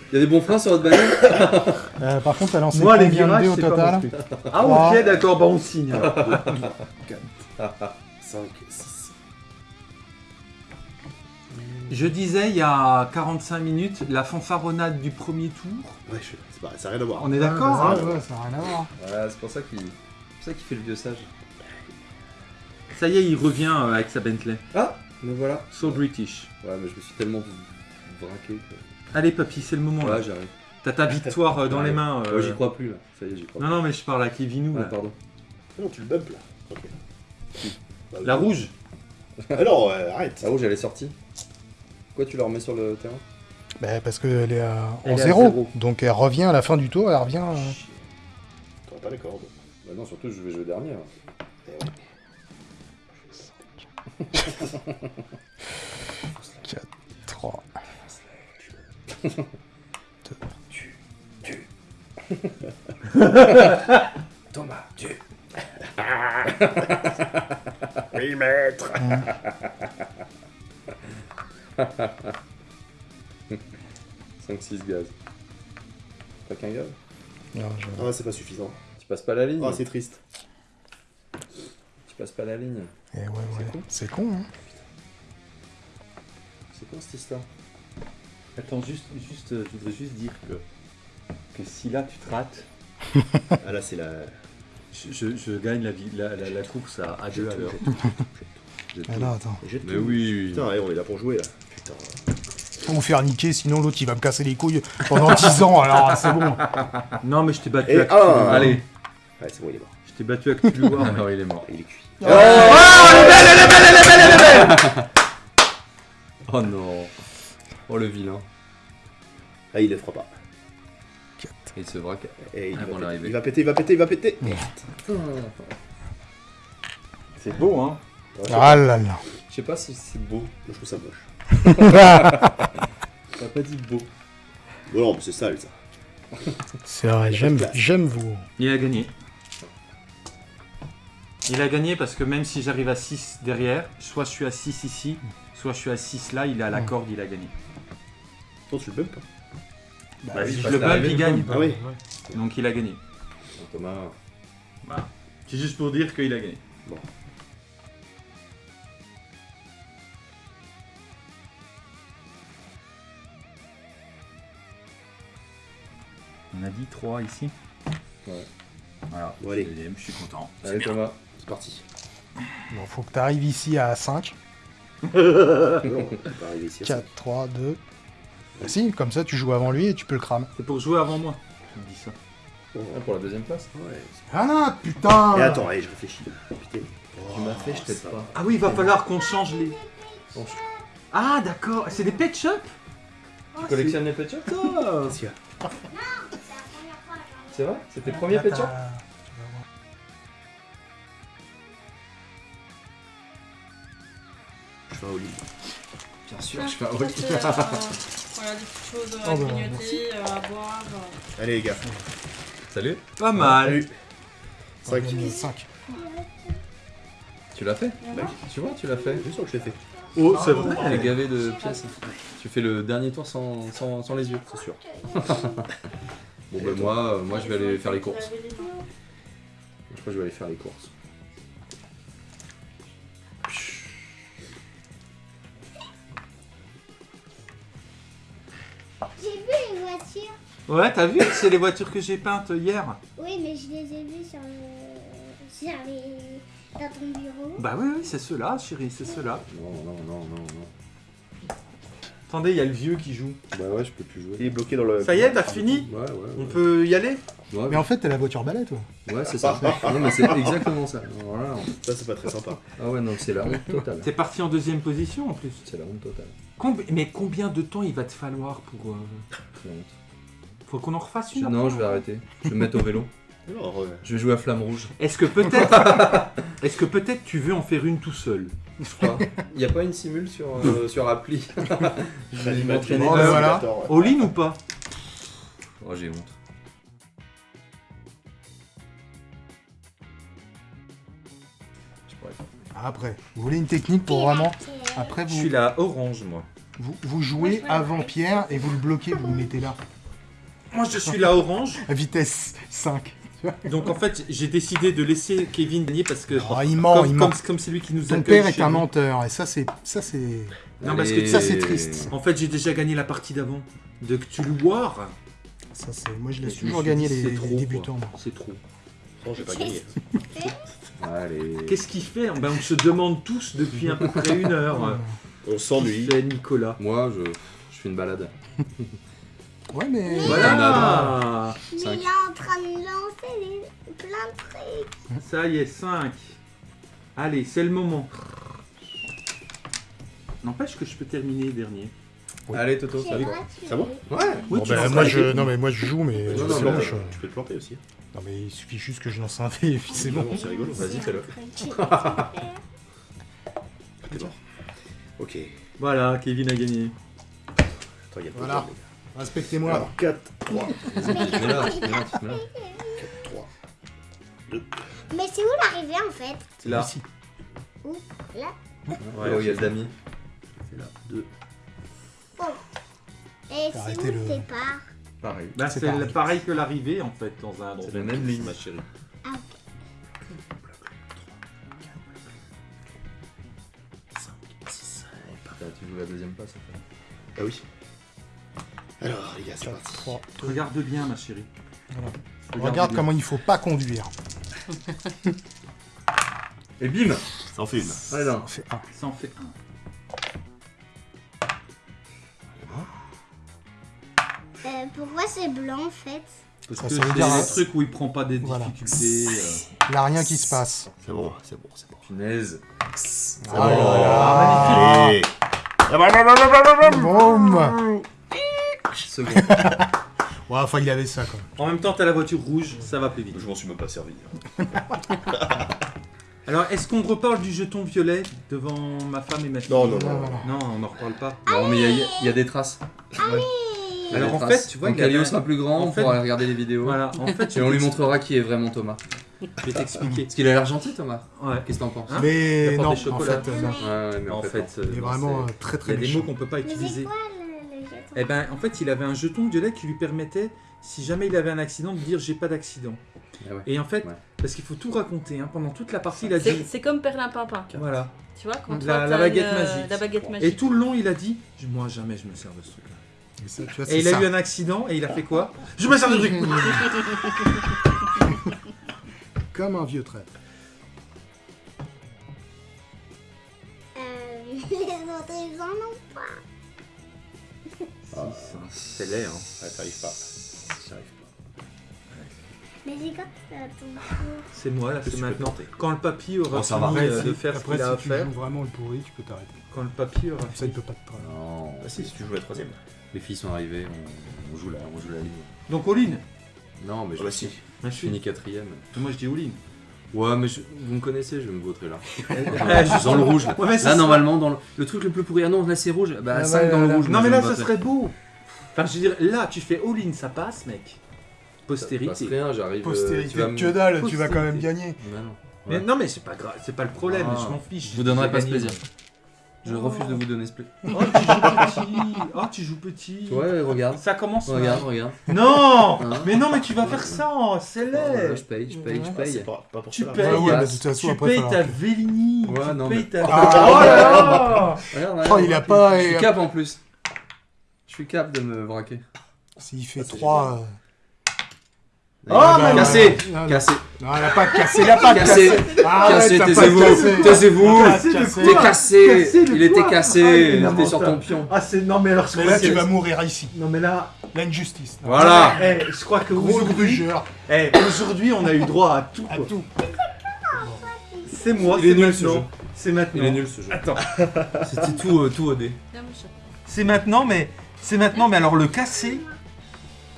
Il y a des bons freins sur votre bagnole Euh, par contre, t'as lancé Moi, les de virages, dés au c'est pas total mon truc. Ah, ok, d'accord, bah on signe. alors. 5, 6. Je disais il y a 45 minutes, la fanfaronnade du premier tour. Ouais, je... c'est pas... ça n'a rien à voir. On est d'accord Ah, hein bah, ouais, ça n'a rien à voir. Ouais, c'est pour ça qu'il c'est pour ça qu'il fait le vieux sage. Ça y est, il revient euh, avec sa Bentley. Ah Me voilà. So British. Ouais, mais je me suis tellement braqué que... Allez, papy, c'est le moment. là. Ouais, j'arrive. T'as ta victoire euh, dans Ouais. les mains. euh. Ouais, j'y crois plus là. Ça y est, j'y crois Non, non, mais je parle à Kevinou. plus. Ah, là. pardon. Non, tu le bump là. Ok. Bah, La oui. rouge. Ah non, euh, arrête. La rouge, elle est sortie. Pourquoi tu la remets sur le terrain? Bah, parce qu'elle est à... Elle en est à 0. zéro. Donc elle revient à la fin du tour, elle revient. euh, T'auras pas les cordes. Bah non, surtout, je vais jouer dernier. hein. Eh ouais. 3. Thomas, tu. oui, maître. 5-6 gaz. Pas qu'un gaz? Non, je- Ah, c'est pas suffisant. Tu passes pas la ligne Ah, c'est triste. Tu passes pas la ligne. Eh ouais, ouais. con. C'est con, hein. C'est quoi cette histoire Attends, juste, juste, euh, je voudrais juste dire que, que si là tu te rates, Ah, là, c'est la. je, je- je gagne la, vie- la, la- la course à, à deux à l'heure. Ah non, attends. Mais tout. oui, Putain, ouais, on est là pour jouer là. Putain. Faut vous faire niquer, sinon l'autre il va me casser les couilles pendant 10 ans, alors c'est bon. Non, mais je t'ai battu Et un. Allez, Ouais, c'est bon, il est mort. je t'ai battu à Cthulhu War. Alors il est mort. Il est cuit. Oh non Oh le vilain. Ah, il le fera pas. Il se braque. Et il, Avant va péter. il va péter, il va péter, il va péter. C'est beau, hein Ah là là. sais pas si c'est beau. Je trouve ça moche. T'as pas dit beau. Bon, non, mais c'est sale ça. C'est vrai, j'aime, j'aime vous. Il a gagné. Il a gagné parce que même si j'arrive à 6 derrière, soit je suis à 6 ici, soit je suis à 6 là, il est à la Mm. corde, il a gagné. Toi, tu le bump Bah, Bah oui, Si je le bump, il gagne. Ah oui. Donc il a gagné. Thomas. C'est juste pour dire qu'il a gagné. On a dit 3 ici Ouais. Voilà, Bon, allez. je suis content. Allez Thomas. C'est parti. Bon, faut que tu arrives ici à 5. non, on ici. à 4, 3, 2. Bah si, comme ça tu joues avant lui et tu peux le cramer. C'est pour jouer avant moi. Je me dis ça. Ah, pour la deuxième place. Ouais. Ah non, putain Et attends, allez, je réfléchis. Putain. Tu m'as fait, je t'aide ça pas. Ah oui, il va falloir qu'on change les. Ah d'accord, c'est des pet shops Tu collectionnes les pet shops? toi C'est vrai? C'est tes premiers pet shops? Je fais un all Bien sûr, je roll. c'est, euh, Voilà, des petites choses Oh, à bah, grignoter, euh, à boire. euh. Allez, les gars. Salut. Pas mal. Salut. 5. 5. Tu l'as fait Tu vois, tu l'as fait. Je sens que je l'ai fait. Oh, c'est T'es vrai. gavé de pièces. Tu fais le dernier tour sans, sans, sans les yeux. C'est sûr. Bon ben moi, euh, moi je vais aller faire les courses. Je crois que je vais aller faire les courses. J'ai vu les voitures. Ouais, t'as vu C'est les voitures que j'ai peintes hier. Oui, mais je les ai vues sur le... sur les... dans ton bureau. Bah oui, oui, c'est ceux-là, chérie, c'est ceux-là. Non, non, non, non, non. Attendez, il y a le vieux qui joue. Bah ouais, je peux plus jouer. Il est bloqué dans le. Ça y est, t'as fini Ouais, ouais. On peut y aller Ouais, Mais en fait, t'as la voiture balai, toi. ouais c'est ça. non mais c'est exactement ça. Voilà. Ça, c'est pas très sympa. Ah ouais, non, c'est la honte totale. T'es parti en deuxième position en plus. C'est la honte totale. Combi- mais combien de temps il va te falloir pour... euh. Faut qu'on en refasse Je- une non, après je vais arrêter. Je vais me mettre au vélo. Alors, euh, Je vais jouer à Flamme Rouge. Est-ce que peut-être... Est-ce que peut-être tu veux en faire une tout seul? Je crois. Il n'y a pas une simule sur, euh, sur appli? je vais m'entraîner. Oh, voilà. All-in ou pas? Oh, j'ai honte. Je pourrais pas. Après, vous voulez une technique pour vraiment. Après, Je suis là orange, moi. vous, vous jouez avant Pierre et vous le bloquez, vous le mettez là. Moi, je suis là orange. À vitesse 5. Donc en fait, j'ai décidé de laisser Kevin gagner parce que... Oh, il ment, comme, il ment. comme c'est lui qui nous Ton père est un nous. menteur et ça, c'est. Ça, c'est. Non, parce que ça, c'est triste. En fait, j'ai déjà gagné la partie d'avant. De Cthulhu War. Ça, c'est. Moi, je laisse toujours suis gagner les, c'est les trop, débutants. C'est trop. Non, j'ai pas gagné. Allez. Qu'est-ce qu'il fait ben, On se demande tous depuis à peu près une heure. On Qu'est-ce s'ennuie. qu'il fait, Nicolas Moi, je, je fais une balade. Ouais, mais. Voilà Mais il est en train de lancer les... plein de trucs. Ça y est, 5. Allez, c'est le moment. N'empêche que je peux terminer dernier. Allez, Toto, C'est ça va. Ça va? Ouais. Oui, Bon, tu ben, moi, je... Non, mais moi, je joue, mais. Non, Tu c'est peux bon, te je- planter, Tu peux te planter aussi. Non, mais il suffit juste que je lance un dé et puis c'est bon. Non, c'est rigolo. Vas-y, fais-le. T'es mort. Ok. Voilà, Kevin a gagné. Attends, il y a Voilà. Respectez-moi. Alors, 4, 3, Vas-y, mets-la, mets-la, mets-la. 3. Mais c'est où l'arrivée en fait? C'est là. Ici. Là Ouais, il y a le damier. C'est là. 2. Et c'est le- départ Pareil. Bah, C'est c'est pareil. le- pareil que l'arrivée en fait dans un dans C'est la même ligne. ma chérie. Là, tu joues la deuxième place. en fait. Ah oui. Alors, les gars, c'est 4, parti. 3. Regarde bien ma chérie. Voilà. Regarde bien. comment il faut pas conduire. Et bim Ça en fait une. Là. On fait un. Ça en fait un. Euh, Pourquoi c'est blanc en fait Parce que c'est un hein. truc où il prend pas des Voilà. difficultés. euh. Il n'y a rien qui se passe. C'est bon, c'est bon, c'est bon. Punaise. Ah là Allez. là. Boum Second. Ouais, enfin, il avait ça, quoi. En même temps, t'as la voiture rouge, ça va plus vite. Je m'en suis même pas servi. Alors, est-ce qu'on reparle du jeton violet devant ma femme et ma fille? Non, non, non. Voilà. Non, on n'en reparle pas. Non, mais il y a- y, des traces. A Alors, en fait, tu vois, il Calio un- sera plus grand, en on fait- pourra aller regarder les vidéos. Voilà, en fait, Et on lui montrera qui est vraiment Thomas. Je vais t'expliquer. Parce qu'il a l'air gentil, Thomas. Ouais. Qu'est-ce que t'en penses Hein Mais Il non, en fait, euh, non. Ouais, ouais, mais en, En fait, fait, euh, il est vraiment c'est- euh, très Il y très a des méchant. mots qu'on peut pas utiliser. quoi le, le jeton Eh ben, en fait, il avait un jeton violet qui lui permettait, si jamais il avait un accident, de dire j'ai pas d'accident. Ah ouais. Et en fait, Ouais. parce qu'il faut tout raconter, hein, pendant toute la partie, il a dit. c'est comme Perlin Pimpin. Voilà. Tu vois, quand La- toi, la baguette une, magique. La baguette Et magique. tout le long, il a dit Moi, jamais je me sers de ce truc-là. Et ça, tu vois, Et c'est il a eu un accident et il a fait quoi Je me sers de truc Comme un vieux trait. Euh, les autres, ils en ont pas. C'est laid, hein. Ouais, t'arrives pas. J'arrive pas. Mais c'est quand ça ton tour. C'est moi, là, Que c'est maintenant. Quand le papy aura Oh, ça fini va. euh, de faire ce après, qu'il a à si tu faire, joues vraiment le pourri, tu peux t'arrêter. quand le papy aura Ça, il peut pas te traiter. Non. Ah si, si tu joues la troisième. Les filles sont arrivées, on, on joue la, on joue la ligne. Donc, all-in Non, mais Ah je, bah si. Je je suis. finis quatrième. Moi, je dis all-in. Ouais, mais je- vous me connaissez, je vais me vautrer là. Ah, juste dans le rouge. Là, Ouais, mais ça Là, serait- normalement, dans le, le truc le plus pourri. Ah non, là c'est rouge. Bah, Ah 5 ouais, dans le là, rouge. Non, moi, mais je là, me ça serait beau. Enfin, je veux dire, là, tu fais all-in, ça passe, mec. Passe Postérité. rien, j'arrive. euh, Postérité tu vas de me- que dalle, tu vas quand même Postérité. gagner. Bah non. Mais Ouais. non, mais c'est pas grave, c'est pas le problème, Ah. je m'en fiche. Je vous donnerai pas ce plaisir. Je refuse de vous donner ce moi. Oh, tu joues petit. Oh, tu joues petit. Ouais, regarde. Ça commence mal. Regarde, regarde. Non Hein Mais non, mais tu vas faire ça, c'est laid. je paye, je paye, je paye. c'est pas, pas pour Tu payes. Ouais, ouais, passe. mais de toute façon, Tu après, payes falloir ta Vélini. Ouais, tu non, payes mais- ta. Ah, oh là là Regarde, Oh, il a pas. Je suis cap en plus. Je suis cap de me braquer. S'il fait Ah, c'est 3. Oh, mais Cassé. Cassé Non, elle a pas cassé, il a pas Cassé cassé. Cassé, taisez-vous cassé. Taisez-vous Cassé Cassé. T'es cassé Cassé Il était quoi Ah, cassé il était sur ton pion Ah, c'est. Non, mais alors, Mais là, tu vas mourir ici. Non, mais là. L'injustice. Voilà Eh, je crois que Gros aujourd'hui, grugeur. eh, aujourd'hui, on a eu droit à tout. À tout. C'est moi, c'est nul, ce jeu. maintenant. C'est maintenant. Il est nul ce jeu. Attends. C'était tout, euh, tout OD. C'est maintenant, mais. C'est maintenant, mais alors le cassé.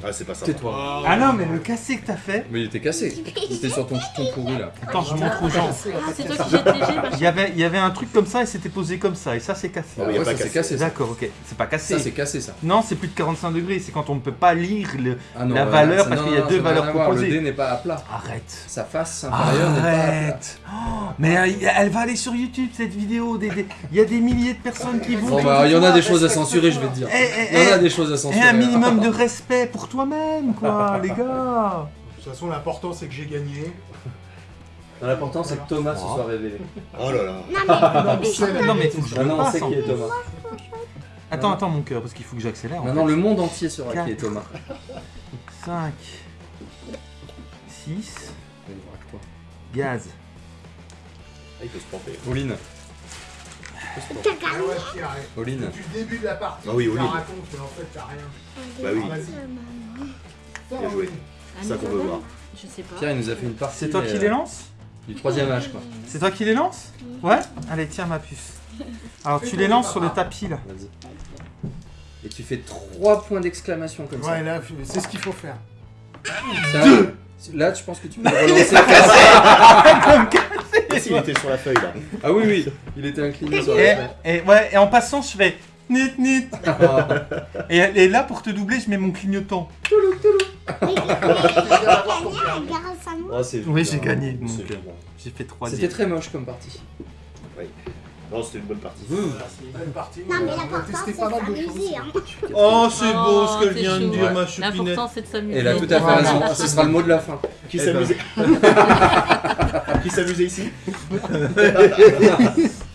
Ah, c'est pas ça. Tais-toi. Ah non, mais le cassé que t'as fait. Mais il était cassé. Il était sur ton ton pourri là. Attends, je montre aux gens. Ah, c'est toi qui jettes les jets, Il y, avait, il y avait un truc comme ça et c'était posé comme ça, et ça c'est cassé. Ah Ouais, ça c'est cassé. D'accord, ok. C'est pas cassé. Ça c'est cassé ça. non, c'est plus de 45 degrés, c'est quand on ne peut pas lire le. Ah non, La euh, valeur, ça- parce qu'il y a deux valeurs proposées. Le dé n'est pas à plat. Arrête. Sa face inférieure n'est pas à plat. Arrête. Oh, mais elle, va aller sur YouTube cette vidéo. des- des- Il y a des milliers de personnes qui vont. Bah il y en a des choses à censurer je vais te dire. Eh, eh, Il y en a eh, des choses à censurer. un minimum de respect pour toi-même, quoi, les gars. De toute façon, l'important, c'est que j'ai gagné. L'important c'est que Thomas se soit révélé. Oh là là. Non, mais je on sait en qui est. Thomas. Attends, attends, mon cœur, parce qu'il faut que j'accélère. Maintenant le monde entier saura qui est Thomas. 5, 6, Allez, braque-toi. gaz. Ah, il peut se planter. Pauline. T'as gagné. Pauline. Depuis le début de la partie, Ah oui, tu oui. la racontes, mais en fait, t'as rien. Bah oui. Vas-y. Bien joué. C'est ça qu'on veut voir. Je sais pas. Pierre il nous a fait une partie. C'est toi qui mais, les euh, lance Du troisième âge quoi. C'est toi qui les lance Ouais Allez, tiens ma puce. Alors tu les lances sur le tapis là. Vas-y. Et tu fais trois points d'exclamation comme ça. Ouais, là, c'est ce qu'il faut faire. Tiens, Là, tu penses que tu peux le relancer Ah, si, il était sur la feuille là. Ah oui, oui, il était incliné sur Et, la feuille. et, ouais, et en passant, je fais nit nit. Ah, Et, et là, pour te doubler, je mets mon clignotant. Mais mais t'as gagné grâce à moi. Ah, c'est Oui, j'ai gagné. J'ai fait C'était troisième. très moche comme partie. Non, c'était une bonne partie. Une bonne partie. Non, mais l'important, c'est pas mal de s'amuser. Hein. Oh, c'est beau ce qu'elle c'est vient de dire, Ouais. ma choupinette. L'important c'est de s'amuser. Elle a tout à fait raison. Ce sera le mot de la fin. Qui Eh ben. s'amusait Qui s'amusait ici